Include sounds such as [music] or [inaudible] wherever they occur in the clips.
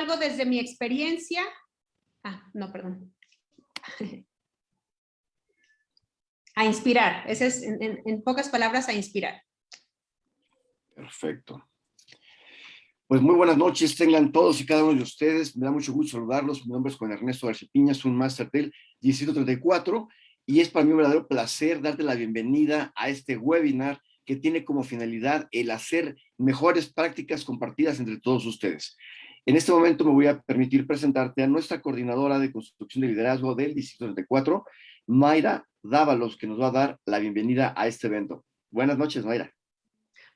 algo desde mi experiencia. Ah, no, perdón. [laughs] A inspirar, ese es en pocas palabras a inspirar. Perfecto. Pues muy buenas noches, tengan todos y cada uno de ustedes. Me da mucho gusto saludarlos. Mi nombre es Juan Ernesto García Piñas, un máster del 1734 y es para mí un verdadero placer darte la bienvenida a este webinar que tiene como finalidad el hacer mejores prácticas compartidas entre todos ustedes. En este momento me voy a permitir presentarte a nuestra coordinadora de construcción de liderazgo del 1734, Mayra Dávalos, que nos va a dar la bienvenida a este evento. Buenas noches, Mayra.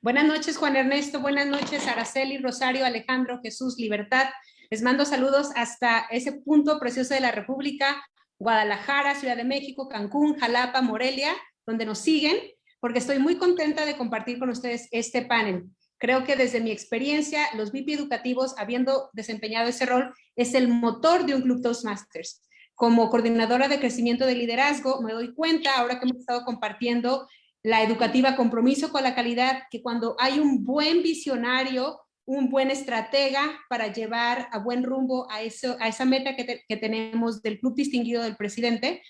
Buenas noches, Juan Ernesto. Buenas noches, Araceli, Rosario, Alejandro, Jesús, Libertad. Les mando saludos hasta ese punto precioso de la República, Guadalajara, Ciudad de México, Cancún, Jalapa, Morelia, donde nos siguen, porque estoy muy contenta de compartir con ustedes este panel. Creo que desde mi experiencia, los VIP educativos, habiendo desempeñado ese rol, es el motor de un Club Toastmasters. Como coordinadora de crecimiento de liderazgo, me doy cuenta, ahora que hemos estado compartiendo la educativa compromiso con la calidad, que cuando hay un buen visionario, un buen estratega para llevar a buen rumbo a, eso, a esa meta que, que tenemos del club distinguido del presidente,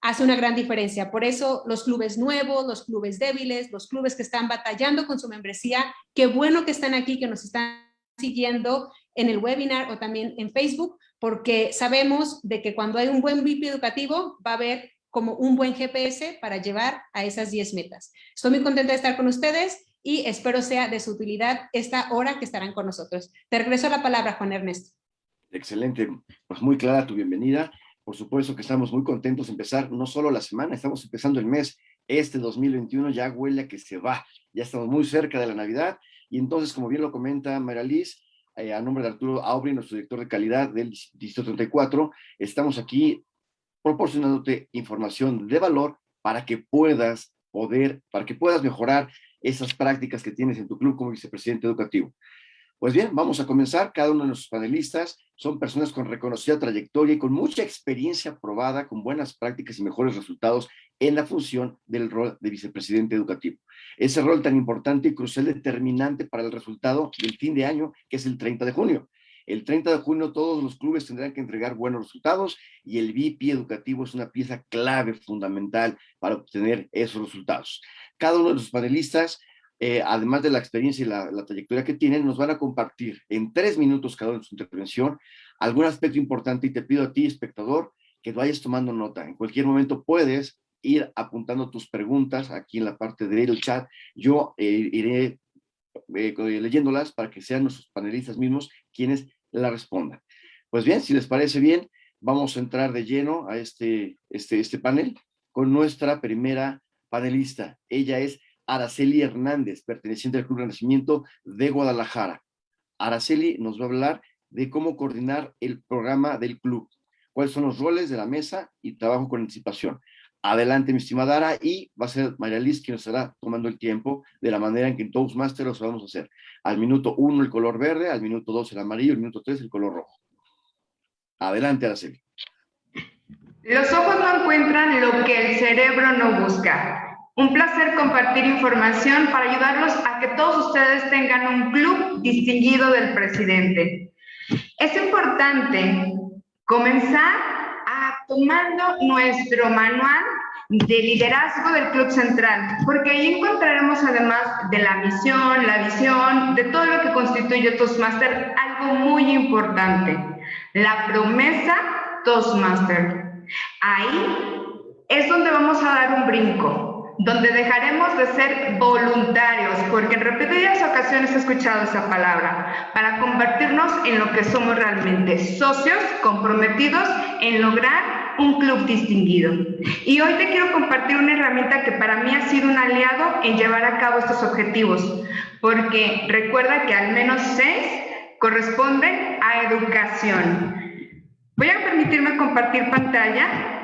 hace una gran diferencia. Por eso los clubes nuevos, los clubes débiles, los clubes que están batallando con su membresía, qué bueno que están aquí, que nos están siguiendo en el webinar o también en Facebook, porque sabemos de que cuando hay un buen VIP educativo va a haber como un buen GPS para llevar a esas 10 metas. Estoy muy contenta de estar con ustedes y espero sea de su utilidad esta hora que estarán con nosotros. Te regreso la palabra, Juan Ernesto. Excelente, pues muy clara tu bienvenida. Por supuesto que estamos muy contentos de empezar no solo la semana, estamos empezando el mes. Este 2021 ya huele a que se va, ya estamos muy cerca de la Navidad y entonces, como bien lo comenta María Liz, eh, a nombre de Arturo Aubry, nuestro director de calidad del Distrito 34, estamos aquí proporcionándote información de valor para que puedas poder, para que puedas mejorar esas prácticas que tienes en tu club como vicepresidente educativo. Pues bien, vamos a comenzar. Cada uno de nuestros panelistas son personas con reconocida trayectoria y con mucha experiencia probada, con buenas prácticas y mejores resultados en la función del rol de vicepresidente educativo. Ese rol tan importante y crucial determinante para el resultado del fin de año, que es el 30 de junio. El 30 de junio todos los clubes tendrán que entregar buenos resultados y el VIP educativo es una pieza clave, fundamental para obtener esos resultados. Cada uno de los panelistas, eh, además de la experiencia y la, trayectoria que tienen, nos van a compartir en tres minutos cada uno de su intervención algún aspecto importante y te pido a ti, espectador, que vayas tomando nota. En cualquier momento puedes ir apuntando tus preguntas aquí en la parte del chat. Yo eh, iré eh, leyéndolas para que sean nuestros panelistas mismos quienes la responda. Pues bien, si les parece bien, vamos a entrar de lleno a este, este, este panel con nuestra primera panelista. Ella es Araceli Hernández, perteneciente al Club Renacimiento de Guadalajara. Araceli nos va a hablar de cómo coordinar el programa del club, cuáles son los roles de la mesa y trabajo con anticipación. Adelante, mi estimada Ara, y va a ser María Liz quien nos estará tomando el tiempo de la manera en que en Toastmasters los vamos a hacer. Al minuto uno el color verde, al minuto dos el amarillo, al minuto tres el color rojo. Adelante, Araceli. Los ojos no encuentran lo que el cerebro no busca. Un placer compartir información para ayudarlos a que todos ustedes tengan un club distinguido del presidente. Es importante comenzar tomando nuestro manual de liderazgo del Club Central, porque ahí encontraremos además de la misión, la visión, de todo lo que constituye Toastmaster, algo muy importante, la promesa Toastmaster. Ahí es donde vamos a dar un brinco, donde dejaremos de ser voluntarios, porque en repetidas ocasiones he escuchado esa palabra, para convertirnos en lo que somos realmente, socios comprometidos en lograr un club distinguido. Y hoy te quiero compartir una herramienta que para mí ha sido un aliado en llevar a cabo estos objetivos, porque recuerda que al menos seis corresponden a educación. Voy a permitirme compartir pantalla.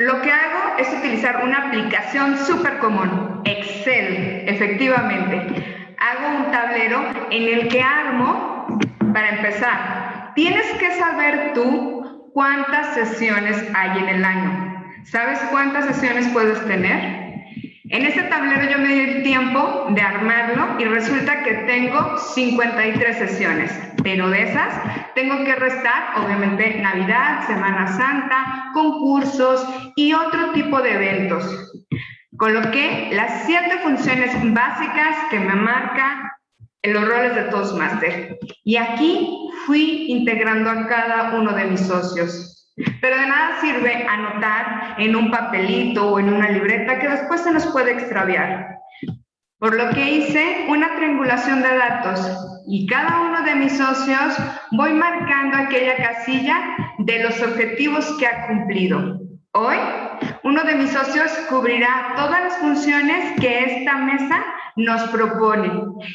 Lo que hago es utilizar una aplicación súper común, Excel, efectivamente. Hago un tablero en el que armo, para empezar, tienes que saber tú cuántas sesiones hay en el año. ¿Sabes cuántas sesiones puedes tener? En este tablero yo me di el tiempo de armarlo y resulta que tengo 53 sesiones. pero de esas tengo que restar, obviamente, Navidad, Semana Santa, concursos y otro tipo de eventos. Coloqué las siete funciones básicas que me marca en los roles de Toastmaster. Y aquí fui integrando a cada uno de mis socios. Pero de nada sirve anotar en un papelito o en una libreta que después se nos puede extraviar. Por lo que hice una triangulación de datos y cada uno de mis socios voy marcando aquella casilla de los objetivos que ha cumplido. Hoy, uno de mis socios cubrirá todas las funciones que esta mesa nos propone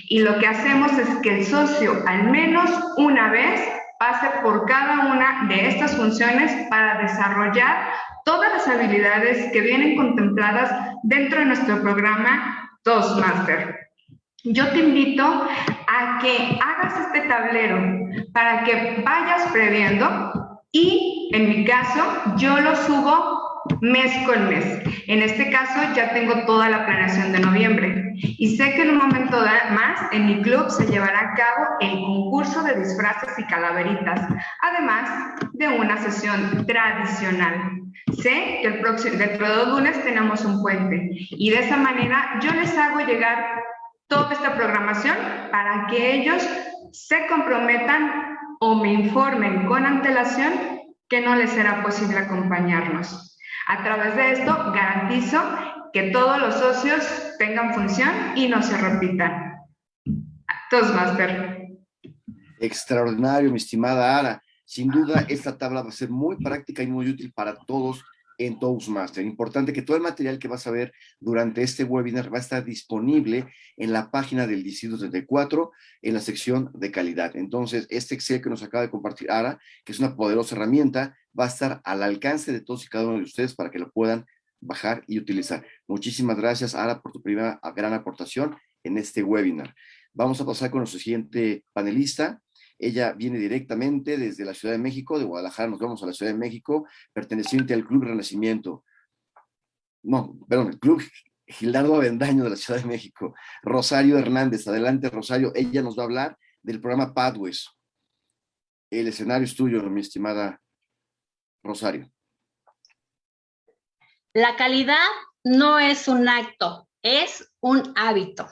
y lo que hacemos es que el socio al menos una vez pase por cada una de estas funciones para desarrollar todas las habilidades que vienen contempladas dentro de nuestro programa Toastmaster. Yo te invito a que hagas este tablero para que vayas previendo y en mi caso yo lo subo mes con mes. En este caso ya tengo toda la planeación de noviembre y sé que en un momento más en mi club se llevará a cabo el concurso de disfraces y calaveritas, además de una sesión tradicional. Sé que el próximo, dentro de lunes tenemos un puente y de esa manera yo les hago llegar toda esta programación para que ellos se comprometan o me informen con antelación que no les será posible acompañarnos. A través de esto garantizo que todos los socios tengan función y no se repitan. Toastmaster. Extraordinario, mi estimada Ara. Sin duda, esta tabla va a ser muy práctica y muy útil para todos en Toastmaster. Importante que todo el material que vas a ver durante este webinar va a estar disponible en la página del Distrito 34 en la sección de calidad. Entonces, este Excel que nos acaba de compartir Ara, que es una poderosa herramienta, va a estar al alcance de todos y cada uno de ustedes para que lo puedan bajar y utilizar. Muchísimas gracias, Ara, por tu primera gran aportación en este webinar. Vamos a pasar con nuestro siguiente panelista, ella viene directamente desde la Ciudad de México, de Guadalajara nos vamos a la Ciudad de México, perteneciente al Club Renacimiento. No, perdón, el Club Gildardo Avendaño de la Ciudad de México. Rosario Hernández, adelante Rosario, ella nos va a hablar del programa Pathways. El escenario es tuyo, mi estimada Rosario. La calidad no es un acto, es un hábito.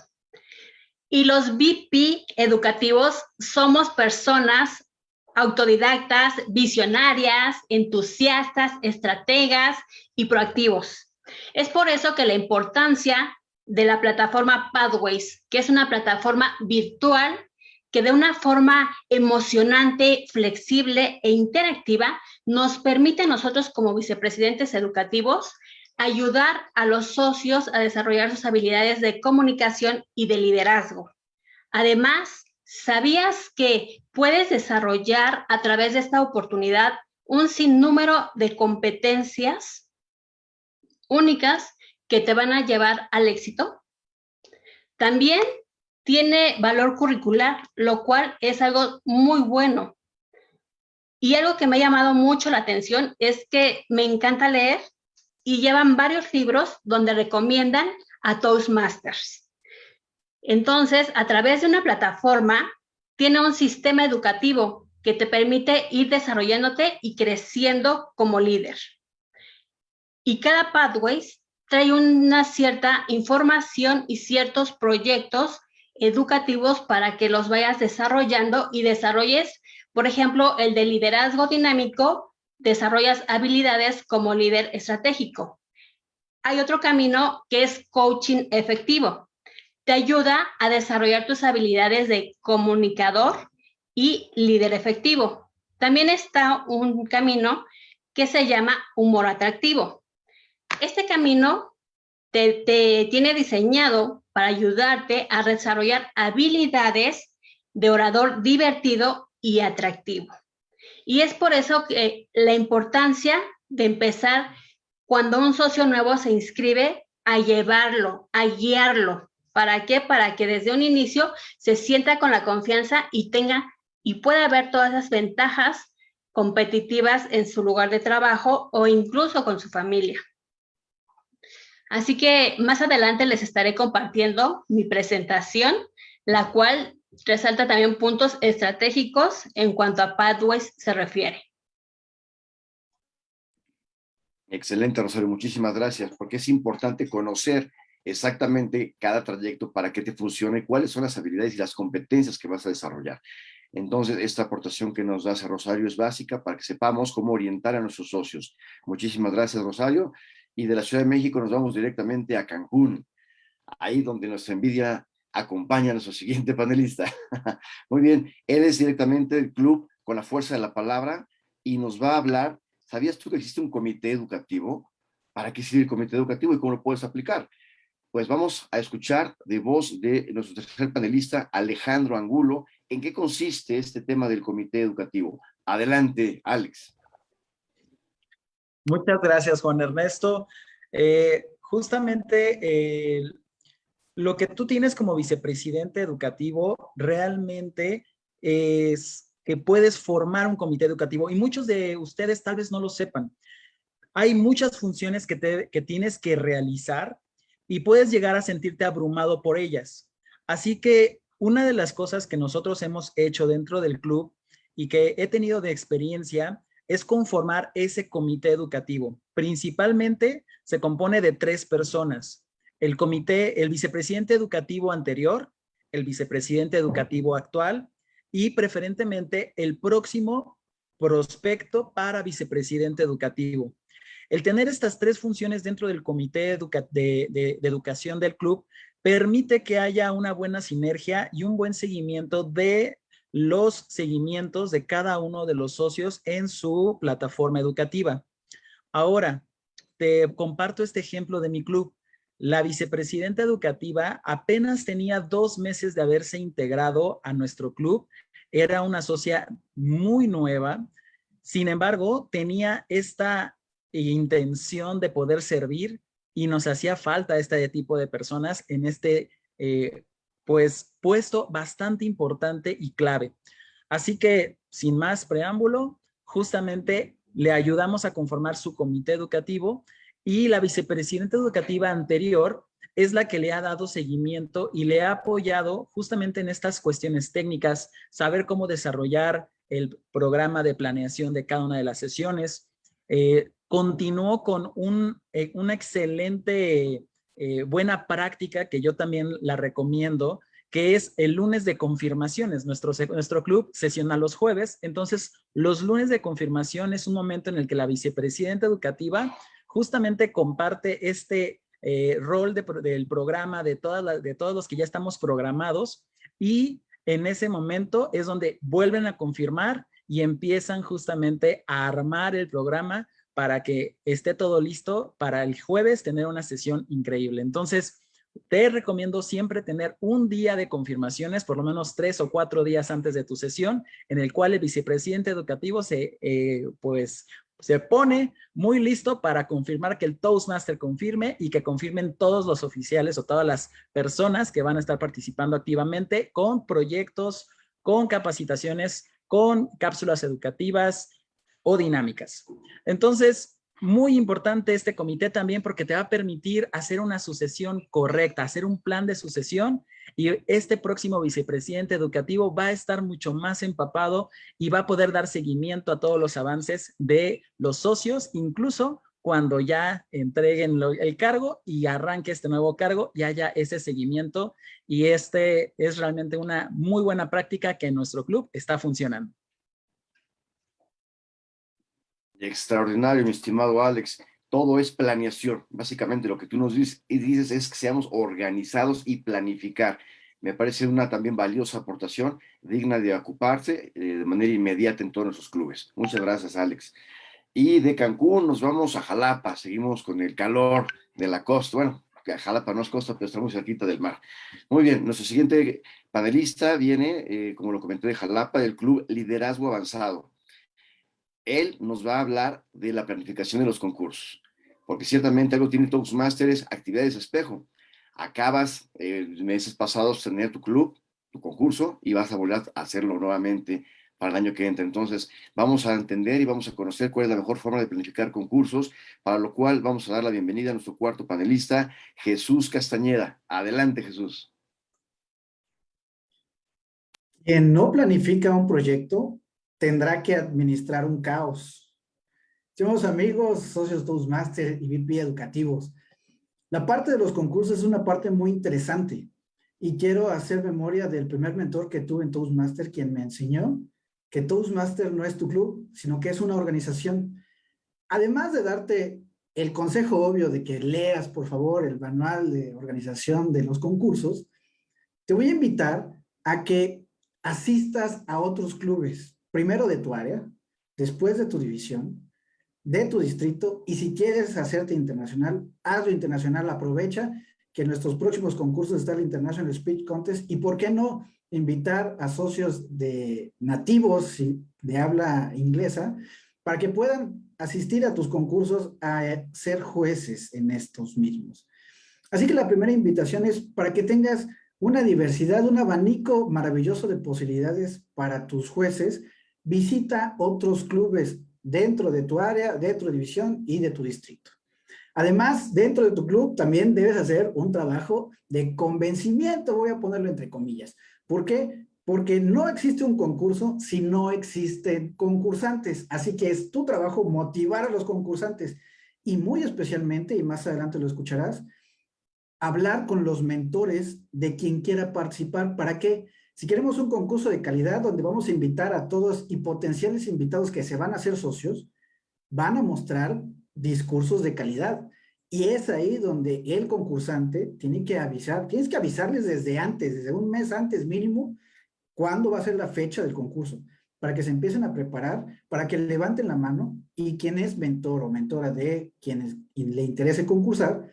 Y los VP educativos somos personas autodidactas, visionarias, entusiastas, estrategas y proactivos. Es por eso que la importancia de la plataforma Pathways, que es una plataforma virtual que de una forma emocionante, flexible e interactiva nos permite a nosotros como vicepresidentes educativos ayudar a los socios a desarrollar sus habilidades de comunicación y de liderazgo. Además, ¿sabías que puedes desarrollar a través de esta oportunidad un sinnúmero de competencias únicas que te van a llevar al éxito? También tiene valor curricular, lo cual es algo muy bueno. Y algo que me ha llamado mucho la atención es que me encanta leer y llevan varios libros donde recomiendan a Toastmasters. Entonces, a través de una plataforma, tiene un sistema educativo que te permite ir desarrollándote y creciendo como líder. Y cada Pathways trae una cierta información y ciertos proyectos educativos para que los vayas desarrollando y desarrolles, por ejemplo, el de liderazgo dinámico, desarrollas habilidades como líder estratégico. Hay otro camino que es coaching efectivo. Te ayuda a desarrollar tus habilidades de comunicador y líder efectivo. También está un camino que se llama humor atractivo. Este camino te, te tiene diseñado para ayudarte a desarrollar habilidades de orador divertido y atractivo. Y es por eso que la importancia de empezar cuando un socio nuevo se inscribe a llevarlo, a guiarlo. ¿Para qué? Para que desde un inicio se sienta con la confianza y tenga y pueda ver todas las ventajas competitivas en su lugar de trabajo o incluso con su familia. Así que más adelante les estaré compartiendo mi presentación, la cual resalta también puntos estratégicos en cuanto a pathways se refiere. Excelente, Rosario, muchísimas gracias, porque es importante conocer exactamente cada trayecto para que te funcione, cuáles son las habilidades y las competencias que vas a desarrollar. Entonces, esta aportación que nos hace Rosario es básica para que sepamos cómo orientar a nuestros socios. Muchísimas gracias, Rosario. Y de la Ciudad de México nos vamos directamente a Cancún, ahí donde nuestra envidia acompaña a nuestro [laughs] siguiente panelista. Muy bien, él es directamente del club con la fuerza de la palabra y nos va a hablar, ¿sabías tú que existe un comité educativo? ¿Para qué sirve el comité educativo y cómo lo puedes aplicar? Pues vamos a escuchar de voz de nuestro tercer panelista, Alejandro Angulo, en qué consiste este tema del comité educativo. Adelante, Alex. Muchas gracias, Juan Ernesto. Eh, justamente eh, lo que tú tienes como vicepresidente educativo realmente es que puedes formar un comité educativo y muchos de ustedes tal vez no lo sepan. Hay muchas funciones que, que tienes que realizar y puedes llegar a sentirte abrumado por ellas. Así que una de las cosas que nosotros hemos hecho dentro del club y que he tenido de experiencia es conformar ese comité educativo. Principalmente se compone de tres personas. El comité, el vicepresidente educativo anterior, el vicepresidente educativo actual y preferentemente el próximo prospecto para vicepresidente educativo. El tener estas tres funciones dentro del comité de, educación del club permite que haya una buena sinergia y un buen seguimiento de los seguimientos de cada uno de los socios en su plataforma educativa. Ahora, te comparto este ejemplo de mi club. La vicepresidenta educativa apenas tenía dos meses de haberse integrado a nuestro club. Era una socia muy nueva. Sin embargo, tenía esta intención de poder servir y nos hacía falta este tipo de personas en este eh, pues puesto bastante importante y clave. Así que sin más preámbulo, justamente le ayudamos a conformar su comité educativo y la vicepresidenta educativa anterior es la que le ha dado seguimiento y le ha apoyado justamente en estas cuestiones técnicas, saber cómo desarrollar el programa de planeación de cada una de las sesiones, eh, continuó con un, eh, una excelente eh, buena práctica que yo también la recomiendo, que es el lunes de confirmaciones. Nuestro, nuestro club sesiona los jueves, entonces los lunes de confirmación es un momento en el que la vicepresidenta educativa justamente comparte este eh, rol del programa de, todas todos los que ya estamos programados y en ese momento es donde vuelven a confirmar y empiezan justamente a armar el programa para que esté todo listo para el jueves tener una sesión increíble. Entonces, te recomiendo siempre tener un día de confirmaciones, por lo menos tres o cuatro días antes de tu sesión, en el cual el vicepresidente educativo se, eh, pues, se pone muy listo para confirmar que el Toastmaster confirme y que confirmen todos los oficiales o todas las personas que van a estar participando activamente con proyectos, con capacitaciones, con cápsulas educativas, o dinámicas. Entonces, muy importante este comité también porque te va a permitir hacer una sucesión correcta, hacer un plan de sucesión y este próximo vicepresidente educativo va a estar mucho más empapado y va a poder dar seguimiento a todos los avances de los socios, incluso cuando ya entreguen el cargo y arranque este nuevo cargo y haya ese seguimiento y este es realmente una muy buena práctica que en nuestro club está funcionando. Extraordinario, mi estimado Alex. Todo es planeación. Básicamente lo que tú nos dices, es que seamos organizados y planificar. Me parece una también valiosa aportación, digna de ocuparse eh, de manera inmediata en todos nuestros clubes. Muchas gracias, Alex. Y de Cancún nos vamos a Jalapa. Seguimos con el calor de la costa. Bueno, Jalapa no es costa, pero estamos cerquita del mar. Muy bien, nuestro siguiente panelista viene, eh, como lo comenté, de Jalapa, del Club Liderazgo Avanzado él nos va a hablar de la planificación de los concursos, porque ciertamente algo tiene Toastmasters, actividades espejo. Acabas eh, meses pasados tener tu club, tu concurso, y vas a volver a hacerlo nuevamente para el año que entra. Entonces, vamos a entender y vamos a conocer cuál es la mejor forma de planificar concursos, para lo cual vamos a dar la bienvenida a nuestro cuarto panelista, Jesús Castañeda. Adelante, Jesús. Quien no planifica un proyecto tendrá que administrar un caos. Estimados amigos, socios Toastmaster y VP educativos, la parte de los concursos es una parte muy interesante y quiero hacer memoria del primer mentor que tuve en Toastmaster, quien me enseñó que Toastmaster no es tu club, sino que es una organización. Además de darte el consejo obvio de que leas, por favor, el manual de organización de los concursos, te voy a invitar a que asistas a otros clubes, primero de tu área, después de tu división, de tu distrito, y si quieres hacerte internacional, hazlo internacional, aprovecha que nuestros próximos concursos está el International Speech Contest, y por qué no invitar a socios de nativos de habla inglesa para que puedan asistir a tus concursos a ser jueces en estos mismos. Así que la primera invitación es para que tengas una diversidad, un abanico maravilloso de posibilidades para tus jueces. Visita otros clubes dentro de tu área, de tu división y de tu distrito. Además, dentro de tu club también debes hacer un trabajo de convencimiento, voy a ponerlo entre comillas. ¿Por qué? Porque no existe un concurso si no existen concursantes. Así que es tu trabajo motivar a los concursantes y muy especialmente, y más adelante lo escucharás, hablar con los mentores de quien quiera participar. ¿Para qué? Si queremos un concurso de calidad donde vamos a invitar a todos y potenciales invitados que se van a hacer socios, van a mostrar discursos de calidad. Y es ahí donde el concursante tiene que avisar, tienes que avisarles desde antes, desde un mes antes mínimo, cuándo va a ser la fecha del concurso, para que se empiecen a preparar, para que levanten la mano y quien es mentor o mentora de quienes le interese concursar,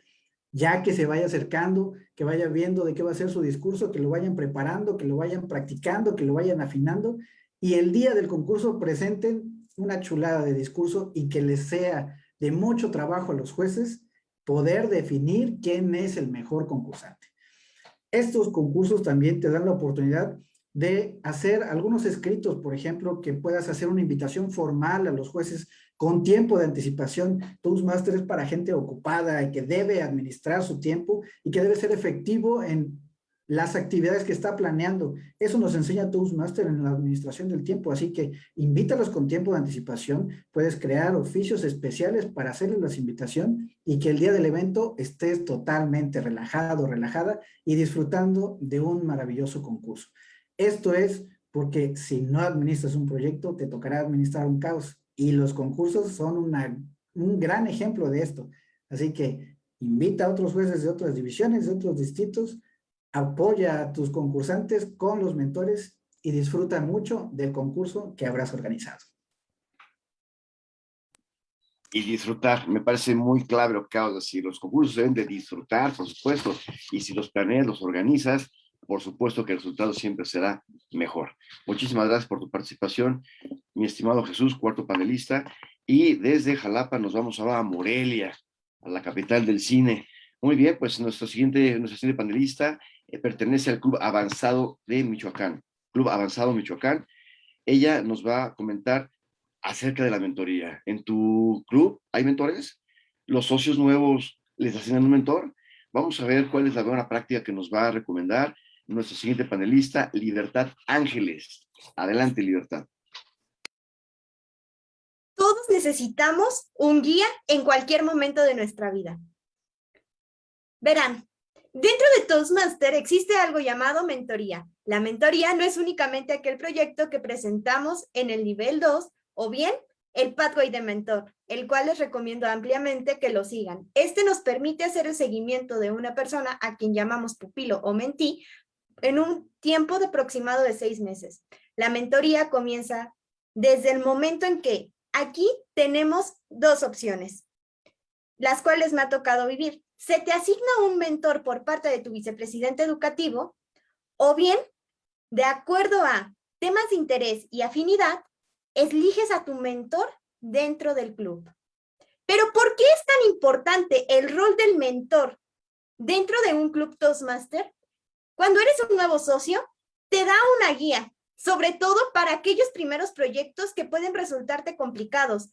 ya que se vaya acercando, que vaya viendo de qué va a ser su discurso, que lo vayan preparando, que lo vayan practicando, que lo vayan afinando, y el día del concurso presenten una chulada de discurso y que les sea de mucho trabajo a los jueces poder definir quién es el mejor concursante. Estos concursos también te dan la oportunidad de hacer algunos escritos, por ejemplo, que puedas hacer una invitación formal a los jueces con tiempo de anticipación. Toastmaster es para gente ocupada y que debe administrar su tiempo y que debe ser efectivo en las actividades que está planeando. Eso nos enseña Toastmaster en la administración del tiempo, así que invítalos con tiempo de anticipación. Puedes crear oficios especiales para hacerles la invitación y que el día del evento estés totalmente relajado, relajada y disfrutando de un maravilloso concurso. Esto es porque si no administras un proyecto, te tocará administrar un caos y los concursos son un gran ejemplo de esto. Así que invita a otros jueces de otras divisiones, de otros distritos, apoya a tus concursantes con los mentores y disfruta mucho del concurso que habrás organizado. Y disfrutar, me parece muy clave lo que acabas de los concursos deben de disfrutar, por supuesto, y si los planeas, los organizas, por supuesto que el resultado siempre será mejor. Muchísimas gracias por tu participación, mi estimado Jesús, cuarto panelista, y desde Jalapa nos vamos ahora a Morelia, a la capital del cine. Muy bien, pues nuestro siguiente, nuestro siguiente panelista eh, pertenece al Club Avanzado de Michoacán, Club Avanzado Michoacán. Ella nos va a comentar acerca de la mentoría. ¿En tu club hay mentores? ¿Los socios nuevos les asignan un mentor? Vamos a ver cuál es la buena práctica que nos va a recomendar nuestro siguiente panelista, Libertad Ángeles. Adelante, Libertad. Todos necesitamos un guía en cualquier momento de nuestra vida. Verán, dentro de Toastmaster existe algo llamado mentoría. La mentoría no es únicamente aquel proyecto que presentamos en el nivel 2 o bien el Pathway de Mentor, el cual les recomiendo ampliamente que lo sigan. Este nos permite hacer el seguimiento de una persona a quien llamamos pupilo o mentí en un tiempo de aproximado de seis meses. La mentoría comienza desde el momento en que aquí tenemos dos opciones, las cuales me ha tocado vivir. Se te asigna un mentor por parte de tu vicepresidente educativo o bien, de acuerdo a temas de interés y afinidad, eliges a tu mentor dentro del club. Pero ¿por qué es tan importante el rol del mentor dentro de un club Toastmaster? Cuando eres un nuevo socio, te da una guía, sobre todo para aquellos primeros proyectos que pueden resultarte complicados,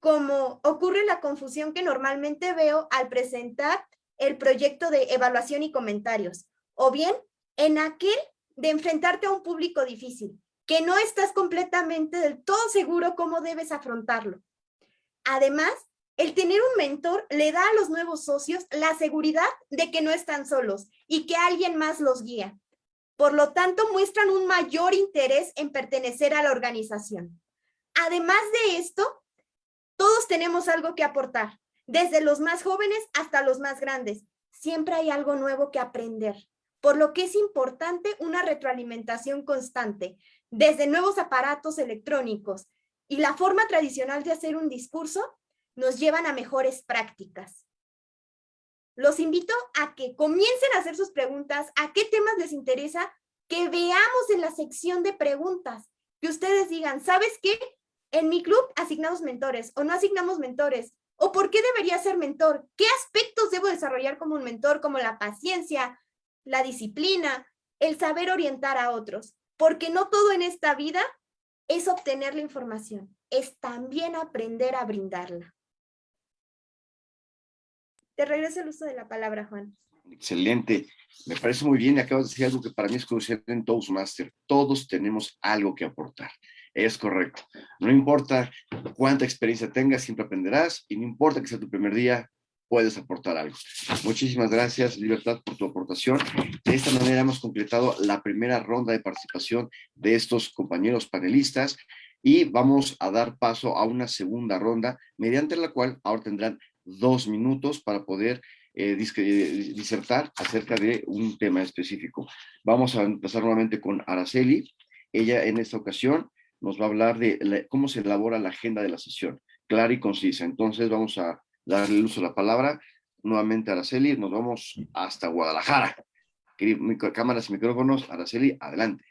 como ocurre la confusión que normalmente veo al presentar el proyecto de evaluación y comentarios, o bien en aquel de enfrentarte a un público difícil, que no estás completamente del todo seguro cómo debes afrontarlo. Además, el tener un mentor le da a los nuevos socios la seguridad de que no están solos y que alguien más los guía. Por lo tanto, muestran un mayor interés en pertenecer a la organización. Además de esto, todos tenemos algo que aportar, desde los más jóvenes hasta los más grandes. Siempre hay algo nuevo que aprender, por lo que es importante una retroalimentación constante, desde nuevos aparatos electrónicos y la forma tradicional de hacer un discurso nos llevan a mejores prácticas. Los invito a que comiencen a hacer sus preguntas, a qué temas les interesa, que veamos en la sección de preguntas, que ustedes digan, ¿sabes qué? En mi club asignamos mentores o no asignamos mentores. ¿O por qué debería ser mentor? ¿Qué aspectos debo desarrollar como un mentor? Como la paciencia, la disciplina, el saber orientar a otros. Porque no todo en esta vida es obtener la información, es también aprender a brindarla. Te regreso el uso de la palabra, Juan. Excelente. Me parece muy bien acabas de decir algo que para mí es crucial en Toastmaster. Todos tenemos algo que aportar. Es correcto. No importa cuánta experiencia tengas, siempre aprenderás y no importa que sea tu primer día, puedes aportar algo. Muchísimas gracias, Libertad, por tu aportación. De esta manera hemos completado la primera ronda de participación de estos compañeros panelistas y vamos a dar paso a una segunda ronda, mediante la cual ahora tendrán dos minutos para poder eh, disertar acerca de un tema específico. Vamos a empezar nuevamente con Araceli. Ella en esta ocasión nos va a hablar de cómo se elabora la agenda de la sesión, clara y concisa. Entonces vamos a darle el uso de la palabra nuevamente a Araceli. Nos vamos hasta Guadalajara. Cámaras y micrófonos. Araceli, adelante.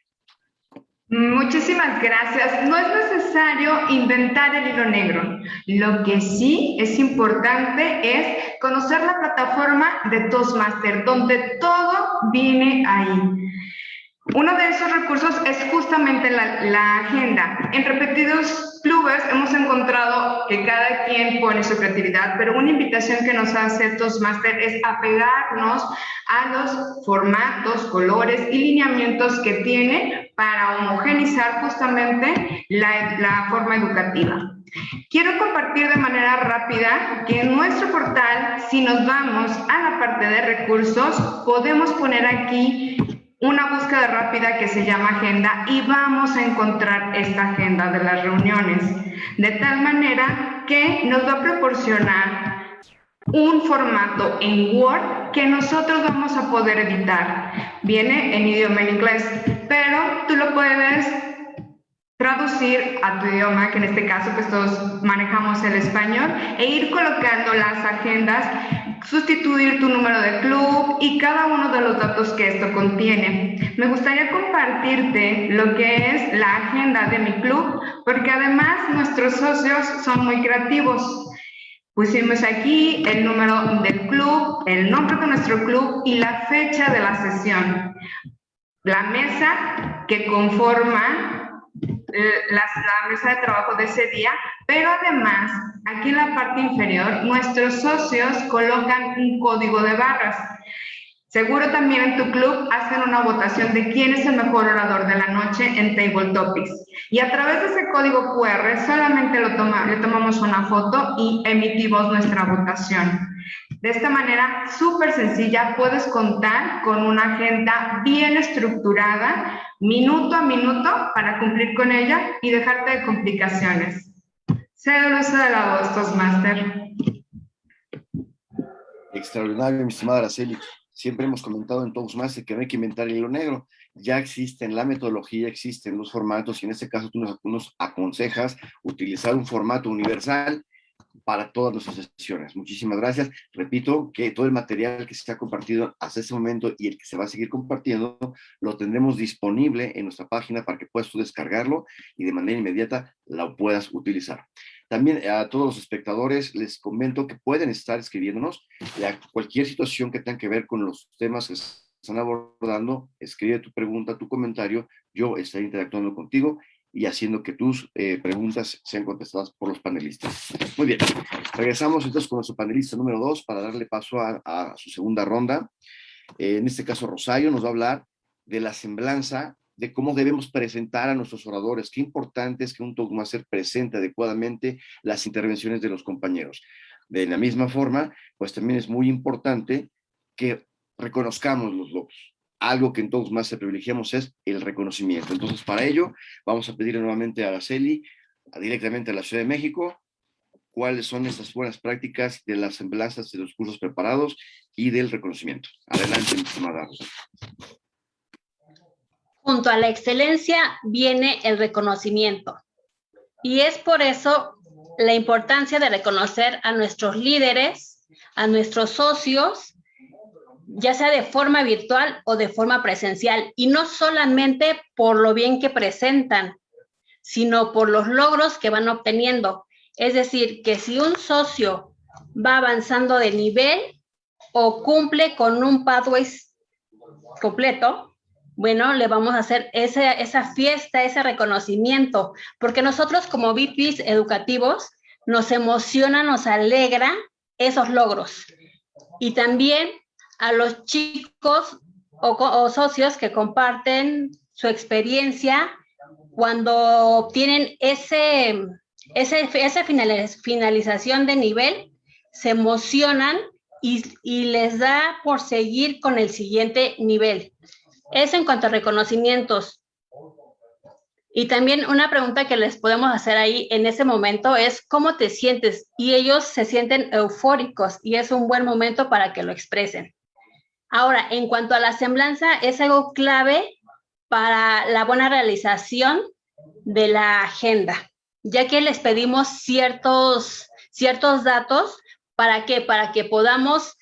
Muchísimas gracias. No es necesario inventar el hilo negro. Lo que sí es importante es conocer la plataforma de Toastmaster, donde todo viene ahí. Uno de esos recursos es justamente la, agenda. En repetidos clubes hemos encontrado que cada quien pone su creatividad, pero una invitación que nos hace Toastmaster es apegarnos a los formatos, colores y lineamientos que tiene para homogenizar justamente la, la forma educativa. Quiero compartir de manera rápida que en nuestro portal, si nos vamos a la parte de recursos, podemos poner aquí una búsqueda rápida que se llama agenda y vamos a encontrar esta agenda de las reuniones, de tal manera que nos va a proporcionar un formato en Word que nosotros vamos a poder editar. Viene en idioma en inglés, pero tú lo puedes traducir a tu idioma, que en este caso pues todos manejamos el español, e ir colocando las agendas, sustituir tu número de club y cada uno de los datos que esto contiene. Me gustaría compartirte lo que es la agenda de mi club, porque además nuestros socios son muy creativos. Pusimos aquí el número del club, el nombre de nuestro club y la fecha de la sesión. La mesa que conforma la, la, mesa de trabajo de ese día, pero además, aquí en la parte inferior, nuestros socios colocan un código de barras. Seguro también en tu club hacen una votación de quién es el mejor orador de la noche en Table Topics. Y a través de ese código QR solamente lo toma, le tomamos una foto y emitimos nuestra votación. De esta manera, súper sencilla, puedes contar con una agenda bien estructurada, minuto a minuto, para cumplir con ella y dejarte de complicaciones. Cedo el de la voz, Toastmaster. Extraordinario, mi estimada Araceli. Siempre hemos comentado en Toastmaster que no hay que inventar el hilo negro. Ya existen la metodología, existen los formatos y en este caso tú nos, nos aconsejas utilizar un formato universal para todas nuestras sesiones. Muchísimas gracias. Repito que todo el material que se ha compartido hasta este momento y el que se va a seguir compartiendo, lo tendremos disponible en nuestra página para que puedas tú descargarlo y de manera inmediata lo puedas utilizar. También a todos los espectadores les comento que pueden estar escribiéndonos cualquier situación que tenga que ver con los temas que están abordando, escribe tu pregunta, tu comentario, yo estaré interactuando contigo y haciendo que tus eh, preguntas sean contestadas por los panelistas. Muy bien, regresamos entonces con nuestro panelista número dos para darle paso a, su segunda ronda. Eh, en este caso, Rosario nos va a hablar de la semblanza de cómo debemos presentar a nuestros oradores. Qué importante es que un Toastmaster presente adecuadamente las intervenciones de los compañeros. De la misma forma, pues también es muy importante que reconozcamos los logros. Algo que en Toastmaster privilegiamos es el reconocimiento. Entonces, para ello, vamos a pedir nuevamente a Araceli, directamente a la Ciudad de México, cuáles son estas buenas prácticas de las semblanzas de los cursos preparados y del reconocimiento. Adelante, estimada Junto a la excelencia viene el reconocimiento. Y es por eso la importancia de reconocer a nuestros líderes, a nuestros socios, ya sea de forma virtual o de forma presencial, y no solamente por lo bien que presentan, sino por los logros que van obteniendo. Es decir, que si un socio va avanzando de nivel o cumple con un pathway completo, bueno, le vamos a hacer esa, esa fiesta, ese reconocimiento, porque nosotros como VPs educativos nos emociona, nos alegra esos logros. Y también a los chicos o, socios que comparten su experiencia cuando obtienen ese, ese, esa finalización de nivel, se emocionan y, y les da por seguir con el siguiente nivel. Eso en cuanto a reconocimientos. Y también una pregunta que les podemos hacer ahí en ese momento es, ¿cómo te sientes? Y ellos se sienten eufóricos y es un buen momento para que lo expresen. Ahora, en cuanto a la semblanza, es algo clave para la buena realización de la agenda, ya que les pedimos ciertos, ciertos datos, ¿para qué? Para que podamos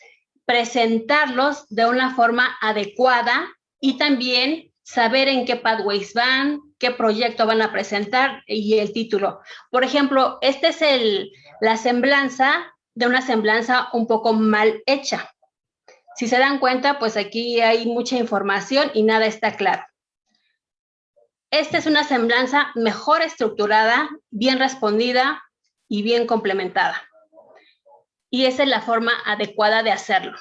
presentarlos de una forma adecuada y también saber en qué pathways van, qué proyecto van a presentar y el título. Por ejemplo, esta es el, la semblanza de una semblanza un poco mal hecha. Si se dan cuenta, pues aquí hay mucha información y nada está claro. Esta es una semblanza mejor estructurada, bien respondida y bien complementada. Y esa es la forma adecuada de hacerlo.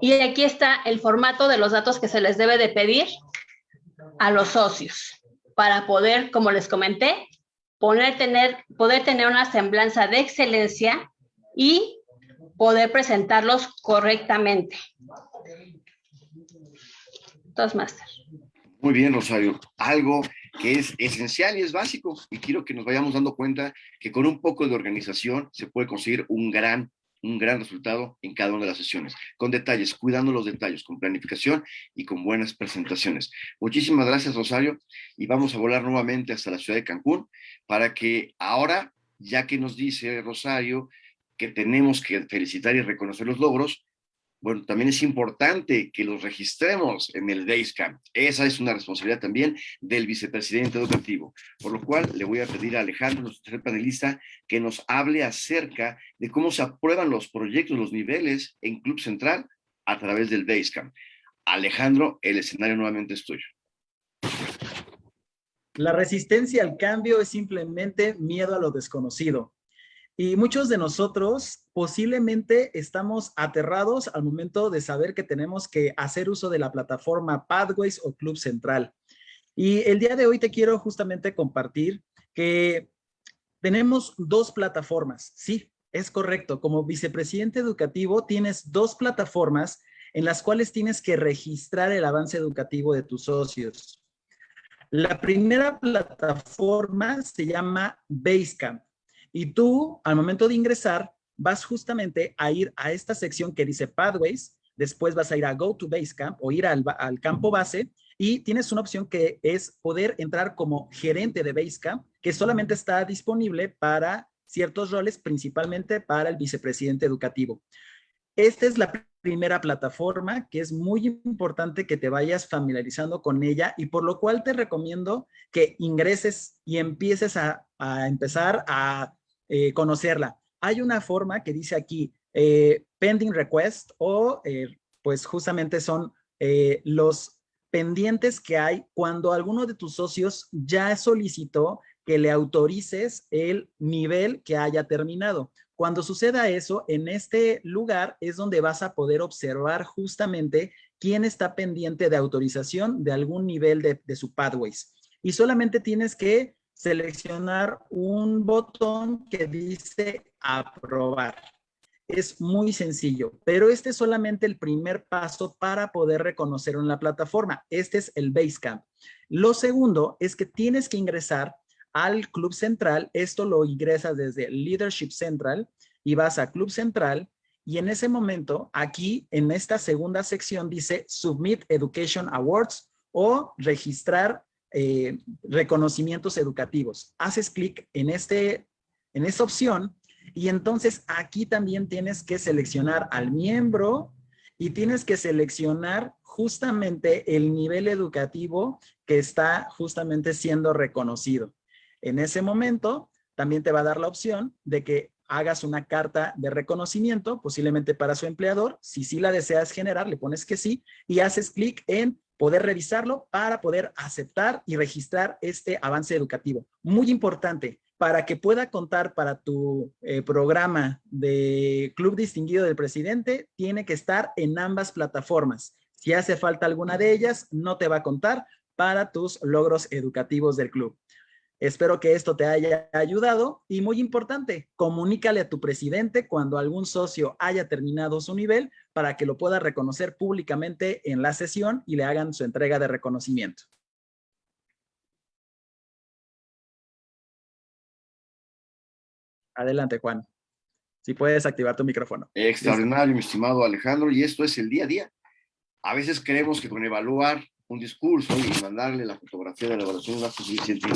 Y aquí está el formato de los datos que se les debe de pedir a los socios para poder, como les comenté, poder tener, poder tener una semblanza de excelencia y poder presentarlos correctamente. Dos máster. Muy bien, Rosario. Algo que es esencial y es básico. Y quiero que nos vayamos dando cuenta que con un poco de organización se puede conseguir un gran un gran resultado en cada una de las sesiones, con detalles, cuidando los detalles, con planificación y con buenas presentaciones. Muchísimas gracias, Rosario, y vamos a volar nuevamente hasta la ciudad de Cancún para que ahora, ya que nos dice Rosario que tenemos que felicitar y reconocer los logros, bueno, también es importante que los registremos en el Basecamp. Esa es una responsabilidad también del vicepresidente educativo. Por lo cual, le voy a pedir a Alejandro, nuestro panelista, que nos hable acerca de cómo se aprueban los proyectos, los niveles en Club Central a través del Basecamp. Alejandro, el escenario nuevamente es tuyo. La resistencia al cambio es simplemente miedo a lo desconocido. Y muchos de nosotros posiblemente estamos aterrados al momento de saber que tenemos que hacer uso de la plataforma Pathways o Club Central. Y el día de hoy te quiero justamente compartir que tenemos dos plataformas. Sí, es correcto. Como vicepresidente educativo tienes dos plataformas en las cuales tienes que registrar el avance educativo de tus socios. La primera plataforma se llama Basecamp. Y tú, al momento de ingresar, vas justamente a ir a esta sección que dice Pathways, después vas a ir a Go to Basecamp o ir al, campo base y tienes una opción que es poder entrar como gerente de Basecamp, que solamente está disponible para ciertos roles, principalmente para el vicepresidente educativo. Esta es la primera plataforma que es muy importante que te vayas familiarizando con ella y por lo cual te recomiendo que ingreses y empieces a, a empezar a eh, conocerla. Hay una forma que dice aquí, eh, pending request o eh, pues justamente son los pendientes que hay cuando alguno de tus socios ya solicitó que le autorices el nivel que haya terminado. Cuando suceda eso, en este lugar es donde vas a poder observar justamente quién está pendiente de autorización de algún nivel de, de su Pathways. Y solamente tienes que seleccionar un botón que dice aprobar. Es muy sencillo, pero este es solamente el primer paso para poder reconocerlo en la plataforma. Este es el Basecamp. Lo segundo es que tienes que ingresar al Club Central. Esto lo ingresas desde Leadership Central y vas a Club Central y en ese momento, aquí en esta segunda sección dice Submit Education Awards o registrar eh, reconocimientos educativos. Haces clic en, este, en esta opción y entonces aquí también tienes que seleccionar al miembro y tienes que seleccionar justamente el nivel educativo que está justamente siendo reconocido. En ese momento también te va a dar la opción de que hagas una carta de reconocimiento, posiblemente para su empleador. Si sí la deseas generar, le pones que sí y haces clic en poder revisarlo para poder aceptar y registrar este avance educativo. Muy importante, para que pueda contar para tu eh, programa de Club Distinguido del Presidente, tiene que estar en ambas plataformas. Si hace falta alguna de ellas, no te va a contar para tus logros educativos del club. Espero que esto te haya ayudado y muy importante, comunícale a tu presidente cuando algún socio haya terminado su nivel para que lo pueda reconocer públicamente en la sesión y le hagan su entrega de reconocimiento. Adelante, Juan. Si puedes activar tu micrófono. Extraordinario, mi estimado Alejandro, y esto es el día a día. A veces creemos que con evaluar un discurso y mandarle la fotografía de la evaluación no es suficiente.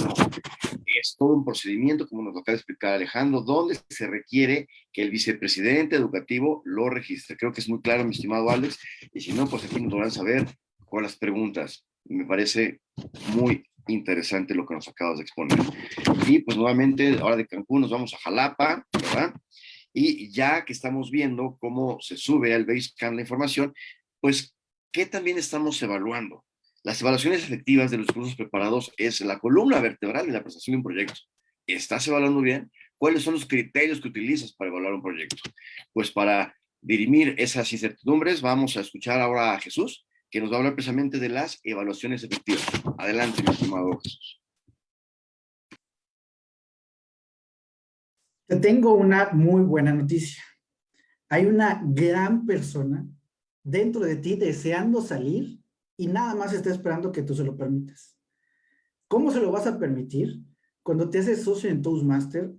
Es todo un procedimiento, como nos lo acaba de explicar Alejandro, donde se requiere que el vicepresidente educativo lo registre. Creo que es muy claro, mi estimado Alex, y si no, pues aquí nos van a saber con las preguntas. Me parece muy interesante lo que nos acabas de exponer. Y pues nuevamente, ahora de Cancún nos vamos a Jalapa, ¿verdad? Y ya que estamos viendo cómo se sube al Basecamp la información, pues, ¿qué también estamos evaluando? Las evaluaciones efectivas de los cursos preparados es la columna vertebral de la presentación de un proyecto. ¿Estás evaluando bien? ¿Cuáles son los criterios que utilizas para evaluar un proyecto? Pues para dirimir esas incertidumbres, vamos a escuchar ahora a Jesús, que nos va a hablar precisamente de las evaluaciones efectivas. Adelante, mi estimado Jesús. Te tengo una muy buena noticia. Hay una gran persona dentro de ti deseando salir y nada más está esperando que tú se lo permitas. ¿Cómo se lo vas a permitir? Cuando te haces socio en Toastmaster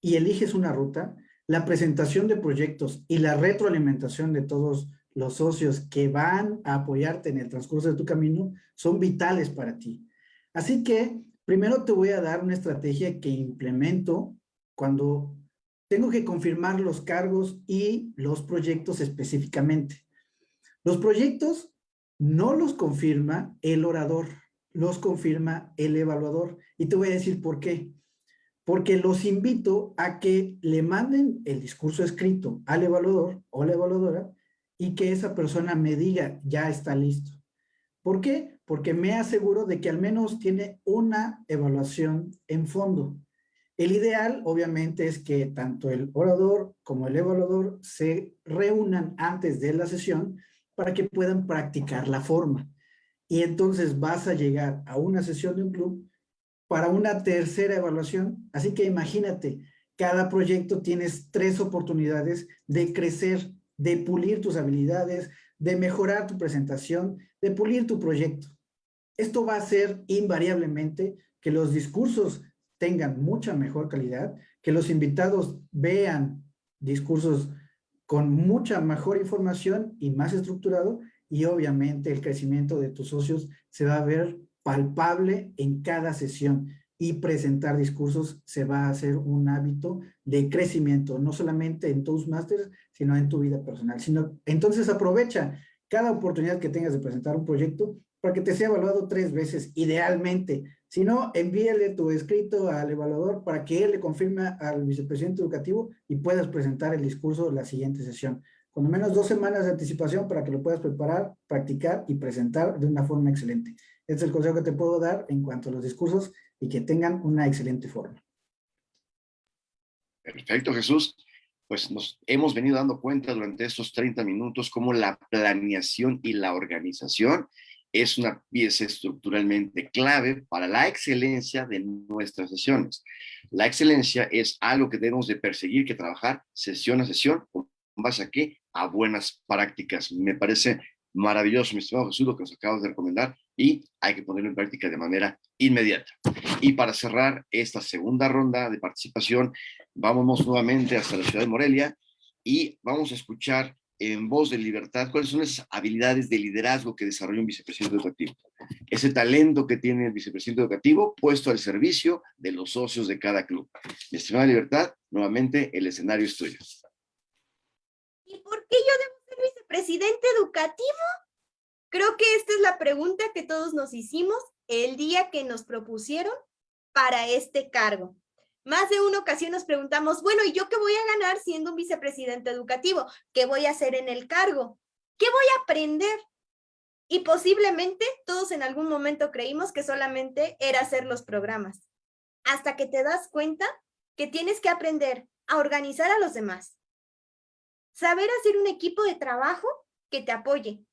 y eliges una ruta, la presentación de proyectos y la retroalimentación de todos los socios que van a apoyarte en el transcurso de tu camino son vitales para ti. Así que primero te voy a dar una estrategia que implemento cuando tengo que confirmar los cargos y los proyectos específicamente. Los proyectos no los confirma el orador, los confirma el evaluador. Y te voy a decir por qué. Porque los invito a que le manden el discurso escrito al evaluador o la evaluadora y que esa persona me diga, ya está listo. ¿Por qué? Porque me aseguro de que al menos tiene una evaluación en fondo. El ideal, obviamente, es que tanto el orador como el evaluador se reúnan antes de la sesión para que puedan practicar la forma. Y entonces vas a llegar a una sesión de un club para una tercera evaluación. Así que imagínate, cada proyecto tienes tres oportunidades de crecer, de pulir tus habilidades, de mejorar tu presentación, de pulir tu proyecto. Esto va a hacer invariablemente que los discursos tengan mucha mejor calidad, que los invitados vean discursos con mucha mejor información y más estructurado y obviamente el crecimiento de tus socios se va a ver palpable en cada sesión y presentar discursos se va a hacer un hábito de crecimiento, no solamente en Toastmasters, sino en tu vida personal. Sino, entonces aprovecha cada oportunidad que tengas de presentar un proyecto para que te sea evaluado tres veces, idealmente. Si no, envíale tu escrito al evaluador para que él le confirme al vicepresidente educativo y puedas presentar el discurso de la siguiente sesión. Con al menos dos semanas de anticipación para que lo puedas preparar, practicar y presentar de una forma excelente. Este es el consejo que te puedo dar en cuanto a los discursos y que tengan una excelente forma. Perfecto, Jesús. Pues nos hemos venido dando cuenta durante estos 30 minutos cómo la planeación y la organización es una pieza estructuralmente clave para la excelencia de nuestras sesiones. La excelencia es algo que debemos de perseguir, que trabajar sesión a sesión, con base a qué? A buenas prácticas. Me parece maravilloso, mi estimado Jesús, lo que nos acabas de recomendar y hay que ponerlo en práctica de manera inmediata. Y para cerrar esta segunda ronda de participación, vamos nuevamente hasta la ciudad de Morelia y vamos a escuchar en voz de libertad, cuáles son esas habilidades de liderazgo que desarrolla un vicepresidente educativo. Ese talento que tiene el vicepresidente educativo puesto al servicio de los socios de cada club. Mi estimada libertad, nuevamente el escenario es tuyo. ¿Y por qué yo debo ser vicepresidente educativo? Creo que esta es la pregunta que todos nos hicimos el día que nos propusieron para este cargo. Más de una ocasión nos preguntamos, bueno, ¿y yo qué voy a ganar siendo un vicepresidente educativo? ¿Qué voy a hacer en el cargo? ¿Qué voy a aprender? Y posiblemente todos en algún momento creímos que solamente era hacer los programas. Hasta que te das cuenta que tienes que aprender a organizar a los demás. Saber hacer un equipo de trabajo que te apoye.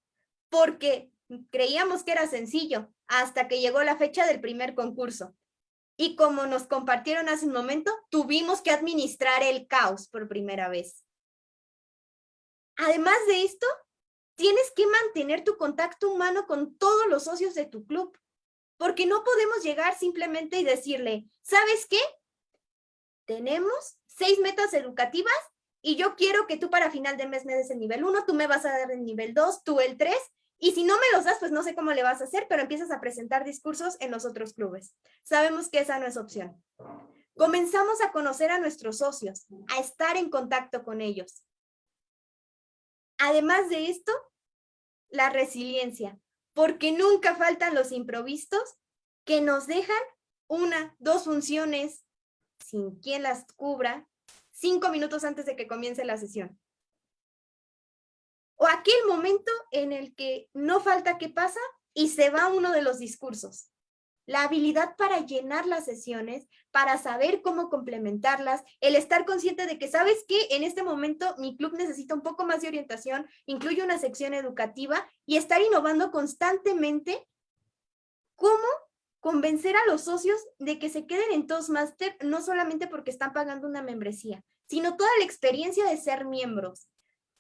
Porque creíamos que era sencillo hasta que llegó la fecha del primer concurso. Y como nos compartieron hace un momento, tuvimos que administrar el caos por primera vez. Además de esto, tienes que mantener tu contacto humano con todos los socios de tu club, porque no podemos llegar simplemente y decirle, ¿sabes qué? Tenemos seis metas educativas y yo quiero que tú para final de mes me des el nivel 1, tú me vas a dar el nivel 2, tú el 3 y si no me los das, pues no sé cómo le vas a hacer, pero empiezas a presentar discursos en los otros clubes. Sabemos que esa no es opción. Comenzamos a conocer a nuestros socios, a estar en contacto con ellos. Además de esto, la resiliencia, porque nunca faltan los improvistos que nos dejan una, dos funciones sin quien las cubra, cinco minutos antes de que comience la sesión o aquel momento en el que no falta que pasa y se va uno de los discursos. La habilidad para llenar las sesiones, para saber cómo complementarlas, el estar consciente de que, ¿sabes que En este momento mi club necesita un poco más de orientación, incluye una sección educativa y estar innovando constantemente cómo convencer a los socios de que se queden en Toastmaster, no solamente porque están pagando una membresía, sino toda la experiencia de ser miembros,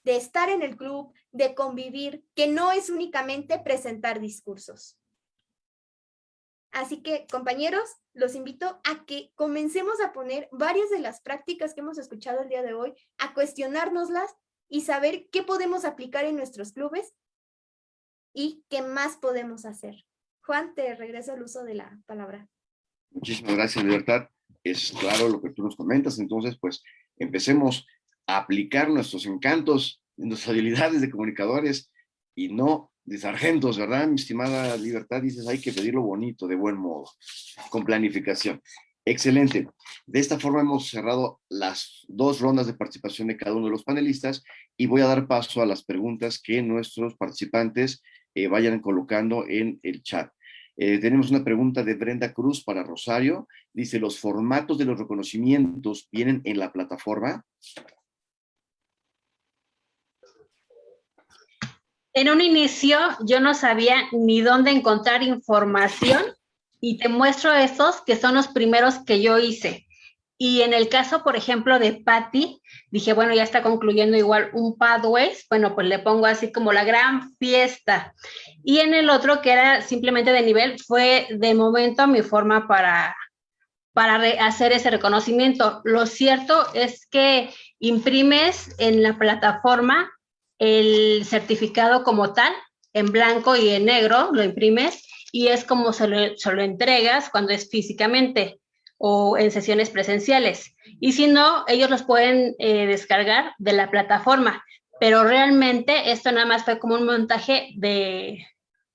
de estar en el club, de convivir, que no es únicamente presentar discursos. Así que, compañeros, los invito a que comencemos a poner varias de las prácticas que hemos escuchado el día de hoy, a cuestionárnoslas y saber qué podemos aplicar en nuestros clubes y qué más podemos hacer. Juan, te regreso el uso de la palabra. Muchísimas gracias, Libertad. Es claro lo que tú nos comentas, entonces, pues, empecemos aplicar nuestros encantos, nuestras [laughs] habilidades de comunicadores y no de sargentos, ¿verdad? Mi estimada Libertad, dices, hay que pedirlo bonito, de buen modo, con planificación. Excelente. De esta forma hemos cerrado las dos rondas de participación de cada uno de los panelistas y voy a dar paso a las preguntas que nuestros participantes eh, vayan colocando en el chat. Eh, tenemos una pregunta de Brenda Cruz para Rosario. Dice, ¿los formatos de los reconocimientos vienen en la plataforma? En un inicio yo no sabía ni dónde encontrar información y te muestro estos que son los primeros que yo hice. Y en el caso, por ejemplo, de Patty, dije, bueno, ya está concluyendo igual un Pathways, bueno, pues le pongo así como la gran fiesta. Y en el otro, que era simplemente de nivel, fue de momento mi forma para, para hacer ese reconocimiento. Lo cierto es que imprimes en la plataforma el certificado como tal, en blanco y en negro, lo imprimes y es como se lo, entregas cuando es físicamente o en sesiones presenciales. Y si no, ellos los pueden eh, descargar de la plataforma. Pero realmente esto nada más fue como un montaje de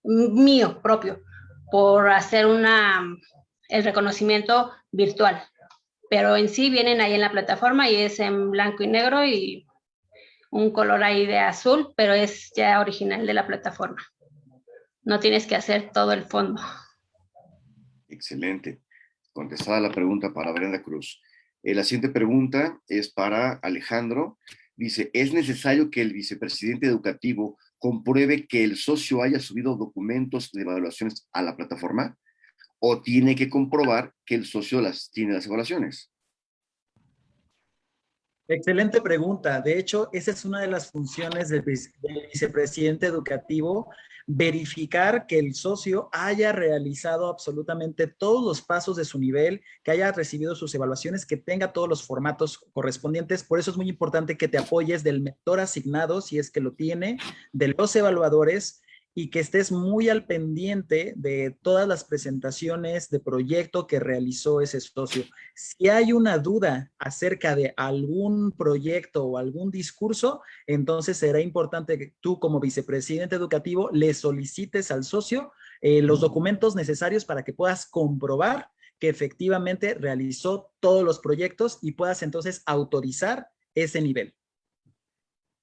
mío propio por hacer una, el reconocimiento virtual. Pero en sí vienen ahí en la plataforma y es en blanco y negro y un color ahí de azul, pero es ya original de la plataforma. No tienes que hacer todo el fondo. Excelente. Contestada la pregunta para Brenda Cruz. Eh, la siguiente pregunta es para Alejandro. Dice, ¿es necesario que el vicepresidente educativo compruebe que el socio haya subido documentos de evaluaciones a la plataforma? ¿O tiene que comprobar que el socio las tiene las evaluaciones? Excelente pregunta. De hecho, esa es una de las funciones del, vicepresidente educativo, verificar que el socio haya realizado absolutamente todos los pasos de su nivel, que haya recibido sus evaluaciones, que tenga todos los formatos correspondientes. Por eso es muy importante que te apoyes del mentor asignado, si es que lo tiene, de los evaluadores y que estés muy al pendiente de todas las presentaciones de proyecto que realizó ese socio. Si hay una duda acerca de algún proyecto o algún discurso, entonces será importante que tú como vicepresidente educativo le solicites al socio eh, los documentos necesarios para que puedas comprobar que efectivamente realizó todos los proyectos y puedas entonces autorizar ese nivel.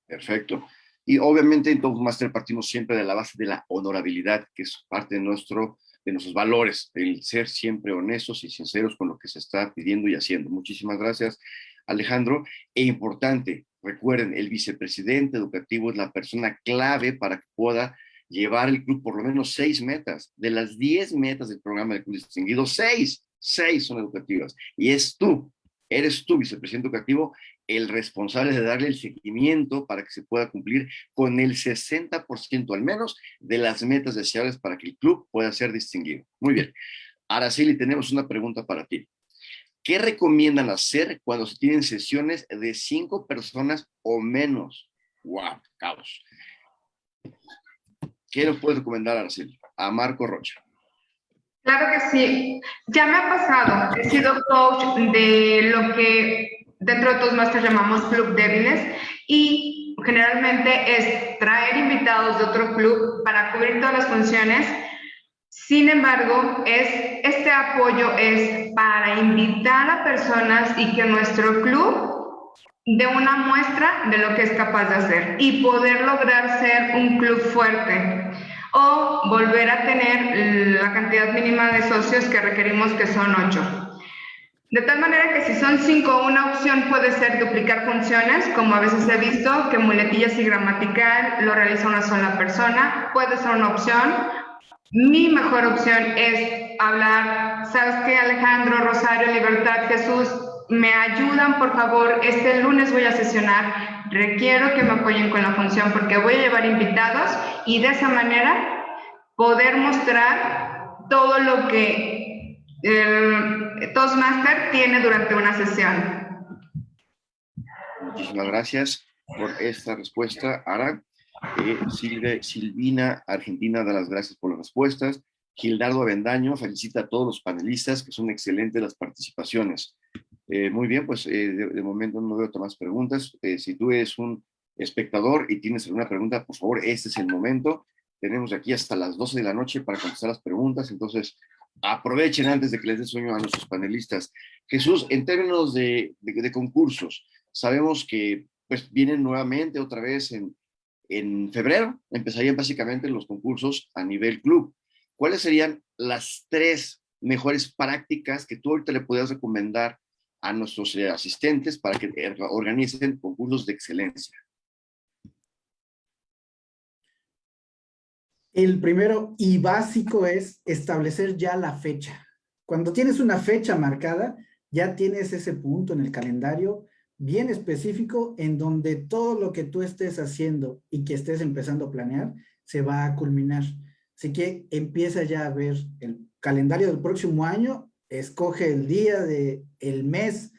Perfecto. Y obviamente en Toastmaster partimos siempre de la base de la honorabilidad, que es parte de, nuestro, de nuestros valores, el ser siempre honestos y sinceros con lo que se está pidiendo y haciendo. Muchísimas gracias, Alejandro. E importante, recuerden, el vicepresidente educativo es la persona clave para que pueda llevar el club por lo menos seis metas. De las diez metas del programa de Club Distinguido, seis, seis son educativas. Y es tú, eres tú, vicepresidente educativo, el responsable de darle el seguimiento para que se pueda cumplir con el 60% al menos de las metas deseables para que el club pueda ser distinguido. Muy bien. Araceli, tenemos una pregunta para ti. ¿Qué recomiendan hacer cuando se tienen sesiones de cinco personas o menos? ¡Wow! Caos. ¿Qué nos puedes recomendar, Araceli? A Marco Rocha. Claro que sí. Ya me ha pasado. He sido coach de lo que dentro de Toastmasters llamamos club débiles y generalmente es traer invitados de otro club para cubrir todas las funciones. Sin embargo, es, este apoyo es para invitar a personas y que nuestro club dé una muestra de lo que es capaz de hacer y poder lograr ser un club fuerte o volver a tener la cantidad mínima de socios que requerimos, que son ocho. De tal manera que si son cinco, una opción puede ser duplicar funciones, como a veces he visto, que muletillas y gramatical lo realiza una sola persona, puede ser una opción. Mi mejor opción es hablar, ¿sabes qué? Alejandro, Rosario, Libertad, Jesús, me ayudan, por favor, este lunes voy a sesionar, requiero que me apoyen con la función porque voy a llevar invitados y de esa manera poder mostrar todo lo que el Toastmaster tiene durante una sesión. Muchísimas gracias por esta respuesta, Ara. Eh, Silvina Argentina da las gracias por las respuestas. Gildardo Avendaño felicita a todos los panelistas, que son excelentes las participaciones. Eh, muy bien, pues eh, de, momento no veo más preguntas. si tú eres un espectador y tienes alguna pregunta, por favor, este es el momento. Tenemos aquí hasta las 12 de la noche para contestar las preguntas, entonces aprovechen antes de que les dé sueño a nuestros panelistas. Jesús, en términos de, concursos, sabemos que pues vienen nuevamente otra vez en, en febrero, empezarían básicamente los concursos a nivel club. ¿Cuáles serían las tres mejores prácticas que tú ahorita le podrías recomendar a nuestros eh, asistentes para que organicen concursos de excelencia? El primero y básico es establecer ya la fecha. Cuando tienes una fecha marcada, ya tienes ese punto en el calendario bien específico en donde todo lo que tú estés haciendo y que estés empezando a planear se va a culminar. Así que empieza ya a ver el calendario del próximo año, escoge el día de el mes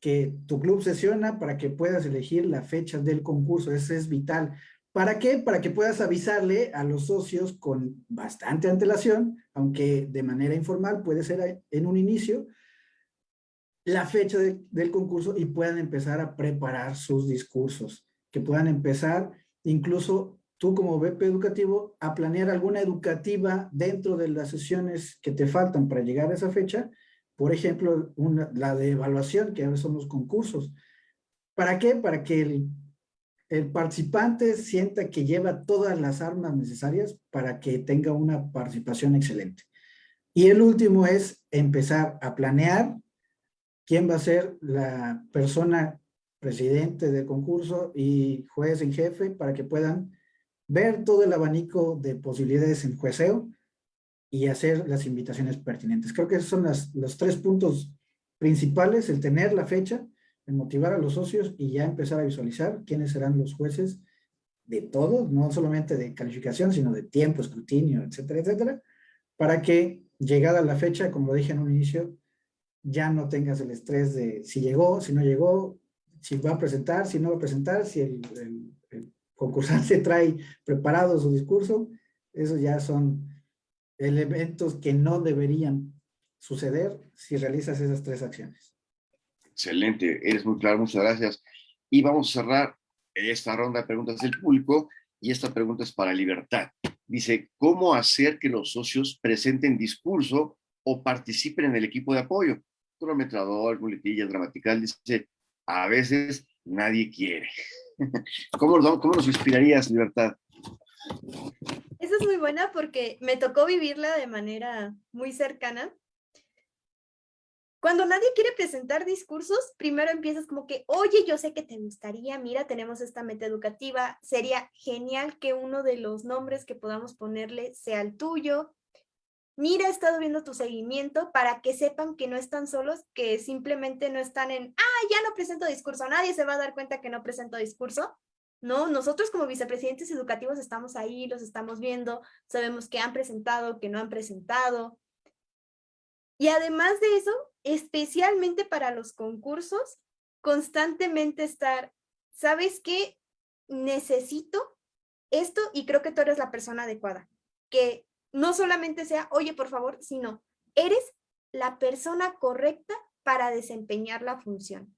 que tu club sesiona para que puedas elegir la fecha del concurso. Eso es vital. ¿Para qué? Para que puedas avisarle a los socios con bastante antelación, aunque de manera informal puede ser en un inicio, la fecha del concurso y puedan empezar a preparar sus discursos, que puedan empezar incluso tú como BP educativo a planear alguna educativa dentro de las sesiones que te faltan para llegar a esa fecha, por ejemplo, la de evaluación, que ahora son los concursos. ¿Para qué? Para que el el participante sienta que lleva todas las armas necesarias para que tenga una participación excelente. Y el último es empezar a planear quién va a ser la persona presidente del concurso y juez en jefe para que puedan ver todo el abanico de posibilidades en jueceo y hacer las invitaciones pertinentes. Creo que esos son los tres puntos principales, el tener la fecha, el motivar a los socios y ya empezar a visualizar quiénes serán los jueces de todos, no solamente de calificación, sino de tiempo, escrutinio, etcétera, etcétera, para que llegada la fecha, como dije en un inicio, ya no tengas el estrés de si llegó, si no llegó, si va a presentar, si no va a presentar, si el, el concursante [laughs] trae preparado su discurso, esos ya son elementos que no deberían suceder si realizas esas tres acciones. Excelente, eres muy claro, muchas gracias. Y vamos a cerrar esta ronda de preguntas del público y esta pregunta es para Libertad. Dice, ¿cómo hacer que los socios presenten discurso o participen en el equipo de apoyo? Cronometrador, muletillas, gramatical, dice, a veces nadie quiere. [laughs] ¿Cómo, ¿Cómo nos inspirarías, Libertad? Esa es muy buena porque me tocó vivirla de manera muy cercana. Cuando nadie quiere presentar discursos, primero empiezas como que, oye, yo sé que te gustaría, mira, tenemos esta meta educativa, sería genial que uno de los nombres que podamos ponerle sea el tuyo. Mira, he estado viendo tu seguimiento para que sepan que no están solos, que simplemente no están en, ah, ya no presento discurso, nadie se va a dar cuenta que no presento discurso. ¿no? Nosotros como vicepresidentes educativos estamos ahí, los estamos viendo, sabemos que han presentado, que no han presentado. Y además de eso, especialmente para los concursos, constantemente estar, ¿sabes qué? Necesito esto y creo que tú eres la persona adecuada. Que no solamente sea, oye, por favor, sino, eres la persona correcta para desempeñar la función.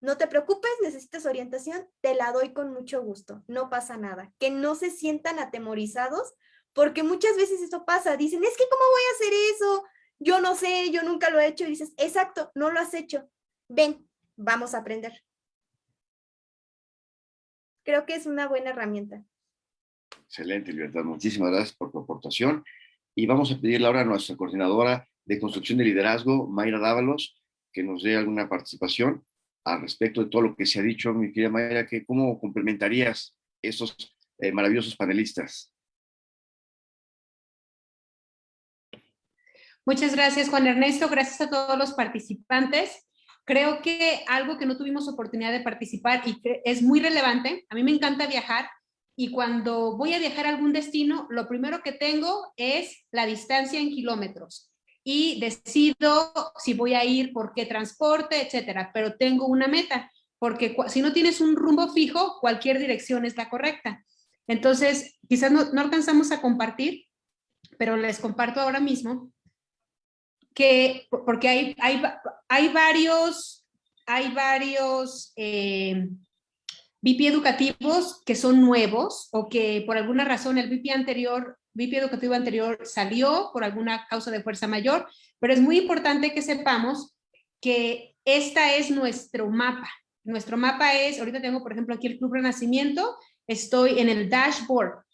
No te preocupes, necesitas orientación, te la doy con mucho gusto, no pasa nada. Que no se sientan atemorizados, porque muchas veces eso pasa, dicen, es que ¿cómo voy a hacer eso? Yo no sé, yo nunca lo he hecho. Y dices, exacto, no lo has hecho. Ven, vamos a aprender. Creo que es una buena herramienta. Excelente, Libertad. Muchísimas gracias por tu aportación. Y vamos a pedirle ahora a nuestra coordinadora de construcción de liderazgo, Mayra Dávalos, que nos dé alguna participación al respecto de todo lo que se ha dicho, mi querida Mayra, que cómo complementarías esos eh, maravillosos panelistas. Muchas gracias, Juan Ernesto. Gracias a todos los participantes. Creo que algo que no tuvimos oportunidad de participar y que es muy relevante, a mí me encanta viajar y cuando voy a viajar a algún destino, lo primero que tengo es la distancia en kilómetros y decido si voy a ir, por qué transporte, etcétera, pero tengo una meta, porque si no tienes un rumbo fijo, cualquier dirección es la correcta. Entonces, quizás no, alcanzamos a compartir, pero les comparto ahora mismo que, porque hay, hay, hay varios, hay varios eh, educativos que son nuevos o que por alguna razón el VIP anterior VIP educativo anterior salió por alguna causa de fuerza mayor, pero es muy importante que sepamos que esta es nuestro mapa. Nuestro mapa es, ahorita tengo por ejemplo aquí el Club Renacimiento, estoy en el dashboard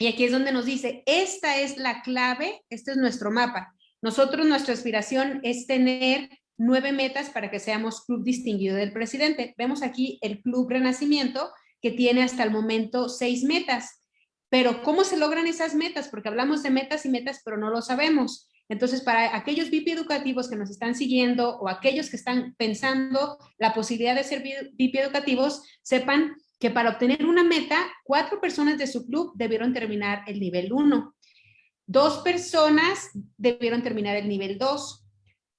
y aquí es donde nos dice, esta es la clave, este es nuestro mapa. Nosotros, nuestra aspiración es tener nueve metas para que seamos club distinguido del presidente. Vemos aquí el Club Renacimiento que tiene hasta el momento seis metas. Pero ¿cómo se logran esas metas? Porque hablamos de metas y metas, pero no lo sabemos. Entonces, para aquellos VIP educativos que nos están siguiendo o aquellos que están pensando la posibilidad de ser VIP educativos, sepan que para obtener una meta, cuatro personas de su club debieron terminar el nivel 1. Dos personas debieron terminar el nivel 2.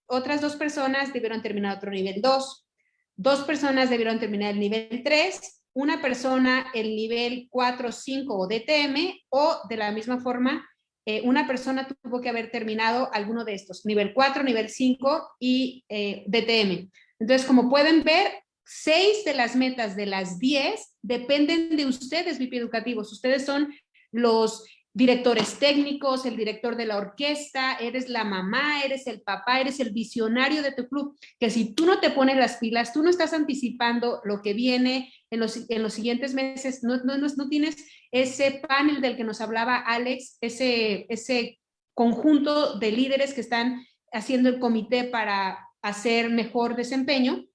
Otras dos personas debieron terminar otro nivel 2. Dos personas debieron terminar el nivel 3 una persona el nivel 4, 5 o DTM o de la misma forma eh, una persona tuvo que haber terminado alguno de estos, nivel 4, nivel 5 y eh, DTM. Entonces, como pueden ver, seis de las metas de las 10 dependen de ustedes, VIP educativos. Ustedes son los directores técnicos, el director de la orquesta, eres la mamá, eres el papá, eres el visionario de tu club, que si tú no te pones las pilas, tú no estás anticipando lo que viene en los, en los siguientes meses, no, no, no, tienes ese panel del que nos hablaba Alex, ese, ese conjunto de líderes que están haciendo el comité para hacer mejor desempeño.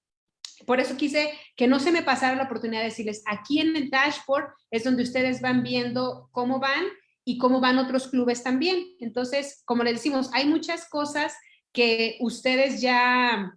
Por eso quise que no se me pasara la oportunidad de decirles, aquí en el dashboard es donde ustedes van viendo cómo van y cómo van otros clubes también. Entonces, como les decimos, hay muchas cosas que ustedes ya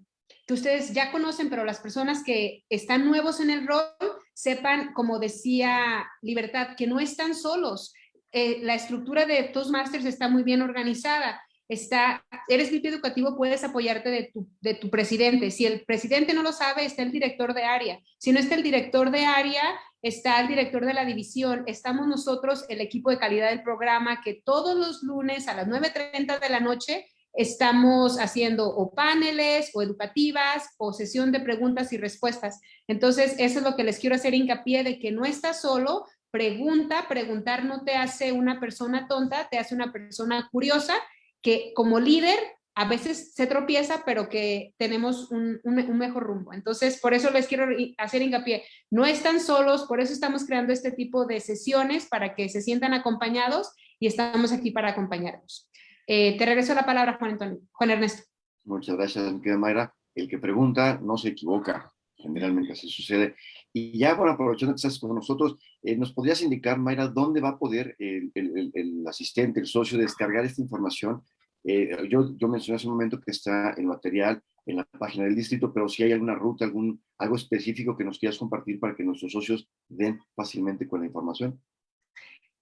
que ustedes ya conocen, pero las personas que están nuevos en el rol sepan, como decía Libertad, que no están solos. Eh, la estructura de Toastmasters está muy bien organizada está, eres VIP educativo, puedes apoyarte de tu, de tu presidente. Si el presidente no lo sabe, está el director de área. Si no está el director de área, está el director de la división. Estamos nosotros, el equipo de calidad del programa, que todos los lunes a las 9.30 de la noche estamos haciendo o paneles o educativas o sesión de preguntas y respuestas. Entonces, eso es lo que les quiero hacer hincapié de que no estás solo, pregunta, preguntar no te hace una persona tonta, te hace una persona curiosa que como líder a veces se tropieza, pero que tenemos un, mejor rumbo. Entonces, por eso les quiero hacer hincapié. No están solos, por eso estamos creando este tipo de sesiones para que se sientan acompañados y estamos aquí para acompañarlos. Eh, te regreso la palabra, Juan, Antonio. Juan Ernesto. Muchas gracias, querida Mayra. El que pregunta no se equivoca, generalmente así sucede. Y ya, bueno, aprovechando que estás con nosotros, eh, ¿nos podrías indicar, Mayra, dónde va a poder el, el, asistente, el socio, descargar esta información? Eh, yo, mencioné hace un momento que está el material en la página del distrito, pero si hay alguna ruta, algún, algo específico que nos quieras compartir para que nuestros socios den fácilmente con la información.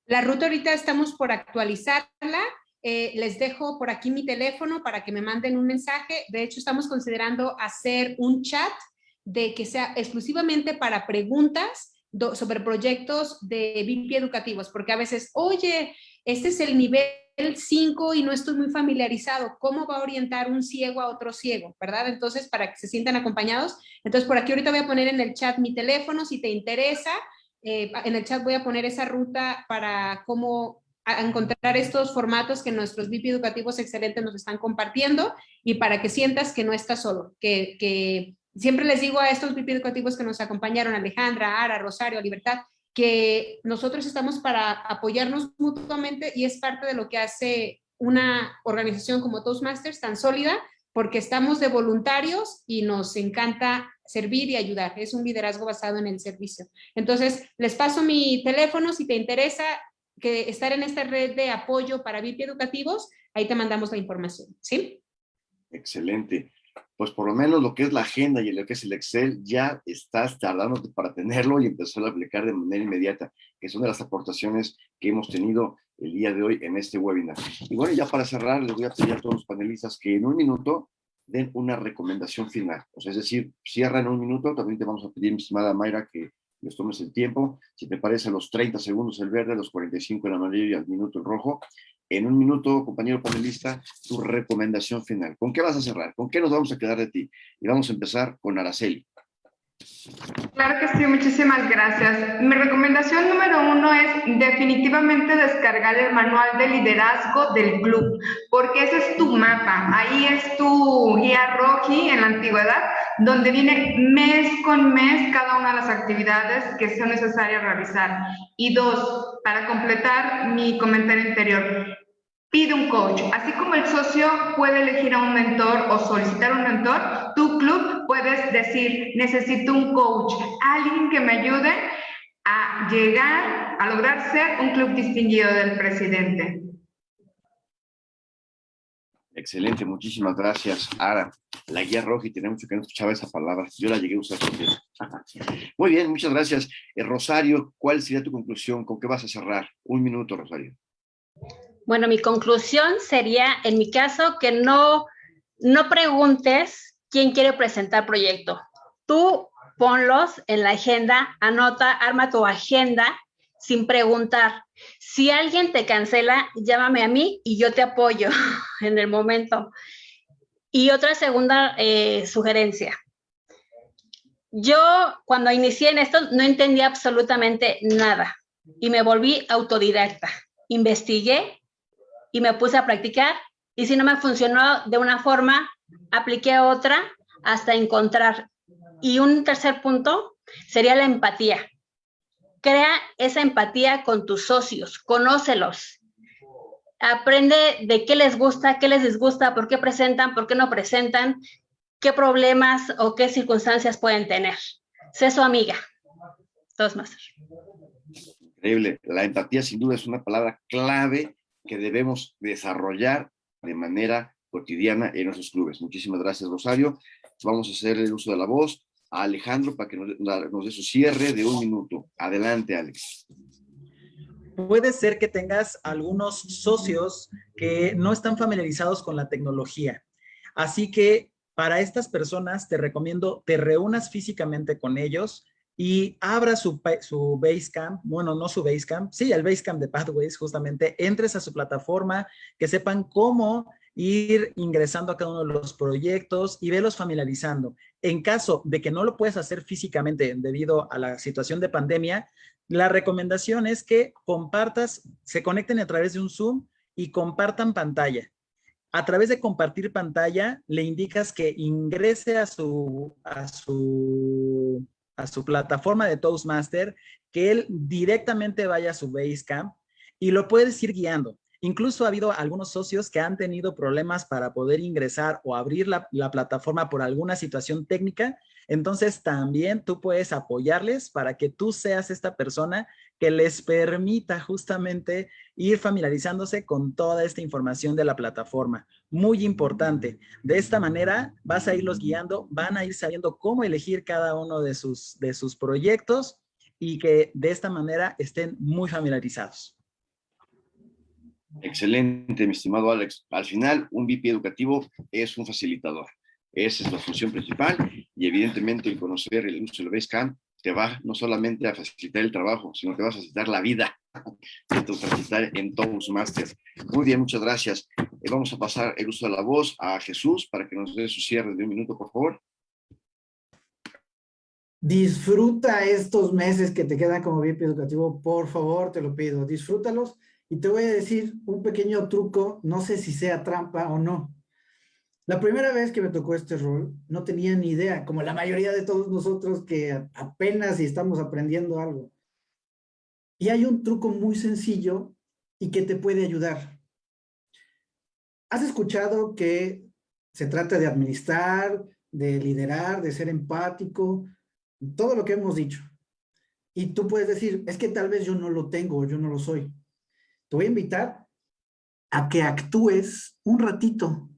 La ruta ahorita estamos por actualizarla. Eh, les dejo por aquí mi teléfono para que me manden un mensaje. De hecho, estamos considerando hacer un chat de que sea exclusivamente para preguntas sobre proyectos de VIP educativos, porque a veces, oye, este es el nivel 5 y no estoy muy familiarizado, ¿cómo va a orientar un ciego a otro ciego? ¿Verdad? Entonces, para que se sientan acompañados. Entonces, por aquí ahorita voy a poner en el chat mi teléfono, si te interesa, eh, en el chat voy a poner esa ruta para cómo encontrar estos formatos que nuestros VIP educativos excelentes nos están compartiendo y para que sientas que no estás solo, que, que siempre les digo a estos VIP educativos que nos acompañaron, Alejandra, Ara, Rosario, Libertad, que nosotros estamos para apoyarnos mutuamente y es parte de lo que hace una organización como Toastmasters tan sólida, porque estamos de voluntarios y nos encanta servir y ayudar. Es un liderazgo basado en el servicio. Entonces, les paso mi teléfono si te interesa que estar en esta red de apoyo para VIP educativos, ahí te mandamos la información, ¿sí? Excelente pues por lo menos lo que es la agenda y lo que es el Excel, ya estás tardando para tenerlo y empezar a aplicar de manera inmediata, que son de las aportaciones que hemos tenido el día de hoy en este webinar. Y bueno, ya para cerrar, les voy a pedir a todos los panelistas que en un minuto den una recomendación final. O sea, es decir, cierra en un minuto, también te vamos a pedir, mi estimada Mayra, que les tomes el tiempo. Si te parece, los 30 segundos el verde, los 45 el amarillo y al minuto el rojo en un minuto, compañero panelista, tu recomendación final. ¿Con qué vas a cerrar? ¿Con qué nos vamos a quedar de ti? Y vamos a empezar con Araceli. Claro que sí, muchísimas gracias. Mi recomendación número uno es definitivamente descargar el manual de liderazgo del club, porque ese es tu mapa, ahí es tu guía roji en la antigüedad, donde viene mes con mes cada una de las actividades que son necesarias realizar. Y dos, para completar mi comentario anterior, Pide un coach. Así como el socio puede elegir a un mentor o solicitar un mentor, tu club puedes decir, necesito un coach, alguien que me ayude a llegar a lograr ser un club distinguido del presidente. Excelente, muchísimas gracias, Ara. La guía roja, y tenía mucho que no escuchaba esa palabra. Yo la llegué a usar también. [laughs] Muy bien, muchas gracias. Eh, Rosario, ¿cuál sería tu conclusión? ¿Con qué vas a cerrar? Un minuto, Rosario. Bueno, mi conclusión sería, en mi caso, que no, no preguntes quién quiere presentar proyecto. Tú ponlos en la agenda, anota, arma tu agenda sin preguntar. Si alguien te cancela, llámame a mí y yo te apoyo [laughs] en el momento. Y otra segunda eh, sugerencia. Yo cuando inicié en esto no entendía absolutamente nada y me volví autodidacta. Investigué, y me puse a practicar y si no me funcionó de una forma, apliqué otra hasta encontrar. Y un tercer punto sería la empatía. Crea esa empatía con tus socios, conócelos. aprende de qué les gusta, qué les disgusta, por qué presentan, por qué no presentan, qué problemas o qué circunstancias pueden tener. Sé su amiga. más. Increíble. La empatía sin duda es una palabra clave que debemos desarrollar de manera cotidiana en nuestros clubes. Muchísimas gracias, Rosario. Vamos a hacer el uso de la voz a Alejandro para que nos, dé su cierre de un minuto. Adelante, Alex. Puede ser que tengas algunos socios que no están familiarizados con la tecnología. Así que para estas personas te recomiendo te reúnas físicamente con ellos y abra su, su Basecamp, bueno, no su Basecamp, sí, el Basecamp de Pathways, justamente, entres a su plataforma, que sepan cómo ir ingresando a cada uno de los proyectos y velos familiarizando. En caso de que no lo puedas hacer físicamente debido a la situación de pandemia, la recomendación es que compartas, se conecten a través de un Zoom y compartan pantalla. A través de compartir pantalla, le indicas que ingrese a su, a su, a su plataforma de Toastmaster, que él directamente vaya a su Basecamp y lo puedes ir guiando. Incluso ha habido algunos socios que han tenido problemas para poder ingresar o abrir la, plataforma por alguna situación técnica. Entonces también tú puedes apoyarles para que tú seas esta persona que les permita justamente ir familiarizándose con toda esta información de la plataforma. Muy importante. De esta manera vas a irlos guiando, van a ir sabiendo cómo elegir cada uno de sus, de sus proyectos y que de esta manera estén muy familiarizados. Excelente, mi estimado Alex. Al final, un VP educativo es un facilitador. Esa es la función principal y evidentemente el conocer el uso del Basecamp te va no solamente a facilitar el trabajo, sino que va a facilitar la vida, a facilitar en Toastmasters. Muy bien, muchas gracias. Eh, vamos a pasar el uso de la voz a Jesús para que nos dé su cierre de un minuto, por favor. Disfruta estos meses que te quedan como VIP educativo, por favor, te lo pido. Disfrútalos y te voy a decir un pequeño truco, no sé si sea trampa o no. La primera vez que me tocó este rol, no tenía ni idea, como la mayoría de todos nosotros que apenas estamos aprendiendo algo. Y hay un truco muy sencillo y que te puede ayudar. ¿Has escuchado que se trata de administrar, de liderar, de ser empático? Todo lo que hemos dicho. Y tú puedes decir, es que tal vez yo no lo tengo, yo no lo soy te voy a invitar a que actúes un ratito.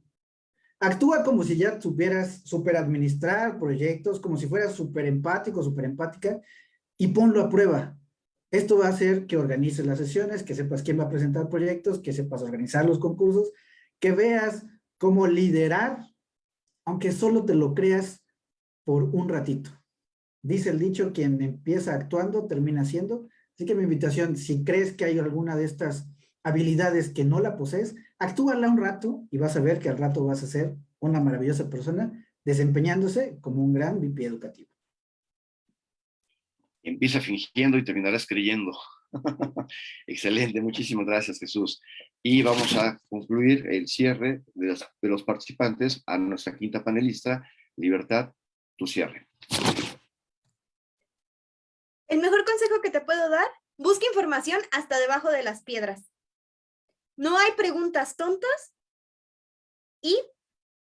Actúa como si ya supieras super administrar proyectos, como si fueras súper empático, súper empática, y ponlo a prueba. Esto va a hacer que organices las sesiones, que sepas quién va a presentar proyectos, que sepas organizar los concursos, que veas cómo liderar, aunque solo te lo creas por un ratito. Dice el dicho, quien empieza actuando termina siendo, Así que mi invitación, si crees que hay alguna de estas habilidades que no la posees, actúala un rato y vas a ver que al rato vas a ser una maravillosa persona desempeñándose como un gran VP educativo. Empieza fingiendo y terminarás creyendo. [laughs] Excelente, muchísimas gracias Jesús. Y vamos a concluir el cierre de los participantes a nuestra quinta panelista, Libertad, tu cierre. El mejor que te puedo dar, busca información hasta debajo de las piedras. No hay preguntas tontas y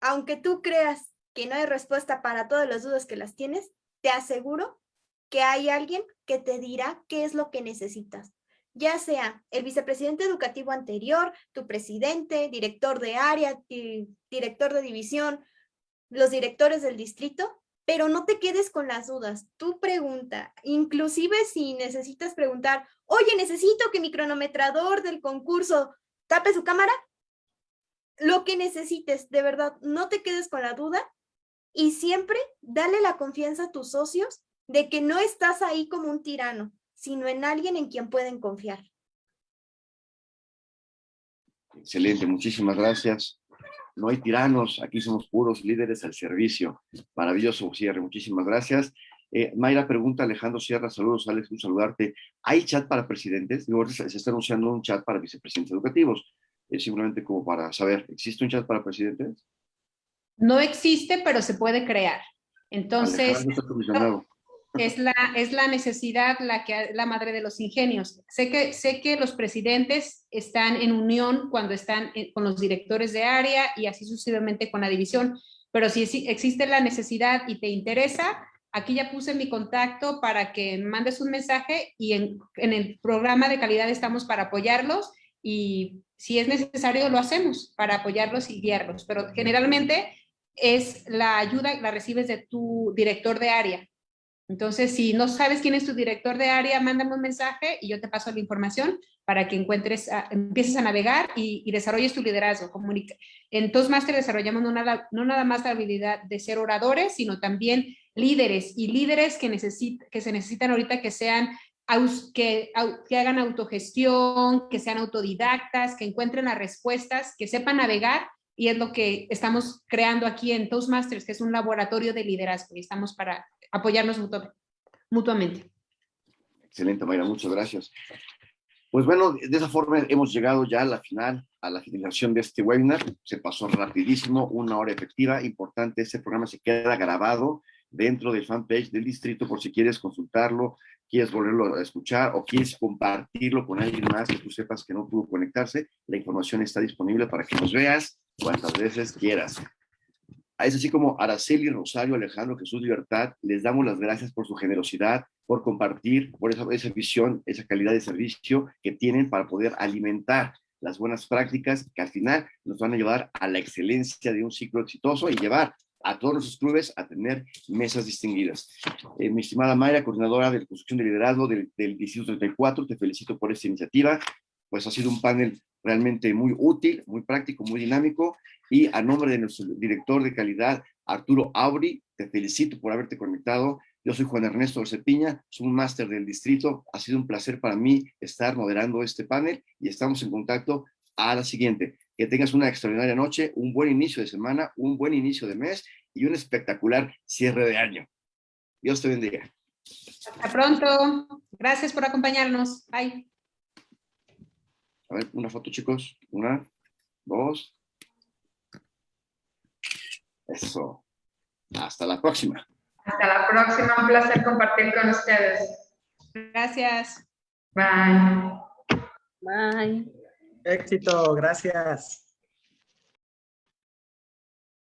aunque tú creas que no hay respuesta para todas las dudas que las tienes, te aseguro que hay alguien que te dirá qué es lo que necesitas. Ya sea el vicepresidente educativo anterior, tu presidente, director de área, director de división, los directores del distrito, pero no te quedes con las dudas. Tú pregunta, inclusive si necesitas preguntar, oye, necesito que mi cronometrador del concurso tape su cámara. Lo que necesites, de verdad, no te quedes con la duda y siempre dale la confianza a tus socios de que no estás ahí como un tirano, sino en alguien en quien pueden confiar. Excelente, muchísimas gracias no hay tiranos, aquí somos puros líderes al servicio. Maravilloso cierre, muchísimas gracias. Eh, Mayra pregunta, Alejandro Sierra, saludos, Alex, un saludarte. ¿Hay chat para presidentes? se, está anunciando un chat para vicepresidentes educativos. Es simplemente como para saber, ¿existe un chat para presidentes? No existe, pero se puede crear. Entonces, es la, es la necesidad la que la madre de los ingenios. Sé que, sé que los presidentes están en unión cuando están eh, con los directores de área y así sucesivamente con la división, pero si existe la necesidad y te interesa, aquí ya puse mi contacto para que mandes un mensaje y en, en el programa de calidad estamos para apoyarlos y si es necesario lo hacemos para apoyarlos y guiarlos, pero generalmente es la ayuda la recibes de tu director de área. Entonces, si no sabes quién es tu director de área, mándame un mensaje y yo te paso la información para que encuentres, empieces a navegar y, desarrolles tu liderazgo. Comunica. En Toastmaster desarrollamos no nada, no nada más la habilidad de ser oradores, sino también líderes y líderes que, que se necesitan ahorita que sean que hagan autogestión, que sean autodidactas, que encuentren las respuestas, que sepan navegar y es lo que estamos creando aquí en Toastmasters, que es un laboratorio de liderazgo y estamos para apoyarnos mutuamente. Excelente, Mayra, muchas gracias. Pues bueno, de esa forma hemos llegado ya a la final, a la finalización de este webinar. Se pasó rapidísimo, una hora efectiva. Importante, este programa se queda grabado dentro del fanpage del distrito por si quieres consultarlo, quieres volverlo a escuchar o quieres compartirlo con alguien más que tú sepas que no pudo conectarse. La información está disponible para que nos veas cuantas veces quieras. Es así como Araceli, Rosario, Alejandro, Jesús Libertad, les damos las gracias por su generosidad, por compartir, por esa, esa visión, esa calidad de servicio que tienen para poder alimentar las buenas prácticas que al final nos van a llevar a la excelencia de un ciclo exitoso y llevar a todos los clubes a tener mesas distinguidas. Eh, mi estimada Mayra, coordinadora de construcción de liderazgo del, del Distrito 34, te felicito por esta iniciativa, pues ha sido un panel realmente muy útil, muy práctico, muy dinámico. Y a nombre de nuestro director de calidad, Arturo Auri, te felicito por haberte conectado. Yo soy Juan Ernesto Orcepiña, soy un máster del distrito. Ha sido un placer para mí estar moderando este panel y estamos en contacto a la siguiente. Que tengas una extraordinaria noche, un buen inicio de semana, un buen inicio de mes y un espectacular cierre de año. Dios te bendiga. Hasta pronto. Gracias por acompañarnos. Bye. A ver, una foto, chicos. Una, dos. Eso. Hasta la próxima. Hasta la próxima. Un placer compartir con ustedes. Gracias. Bye. Bye. Éxito. Gracias.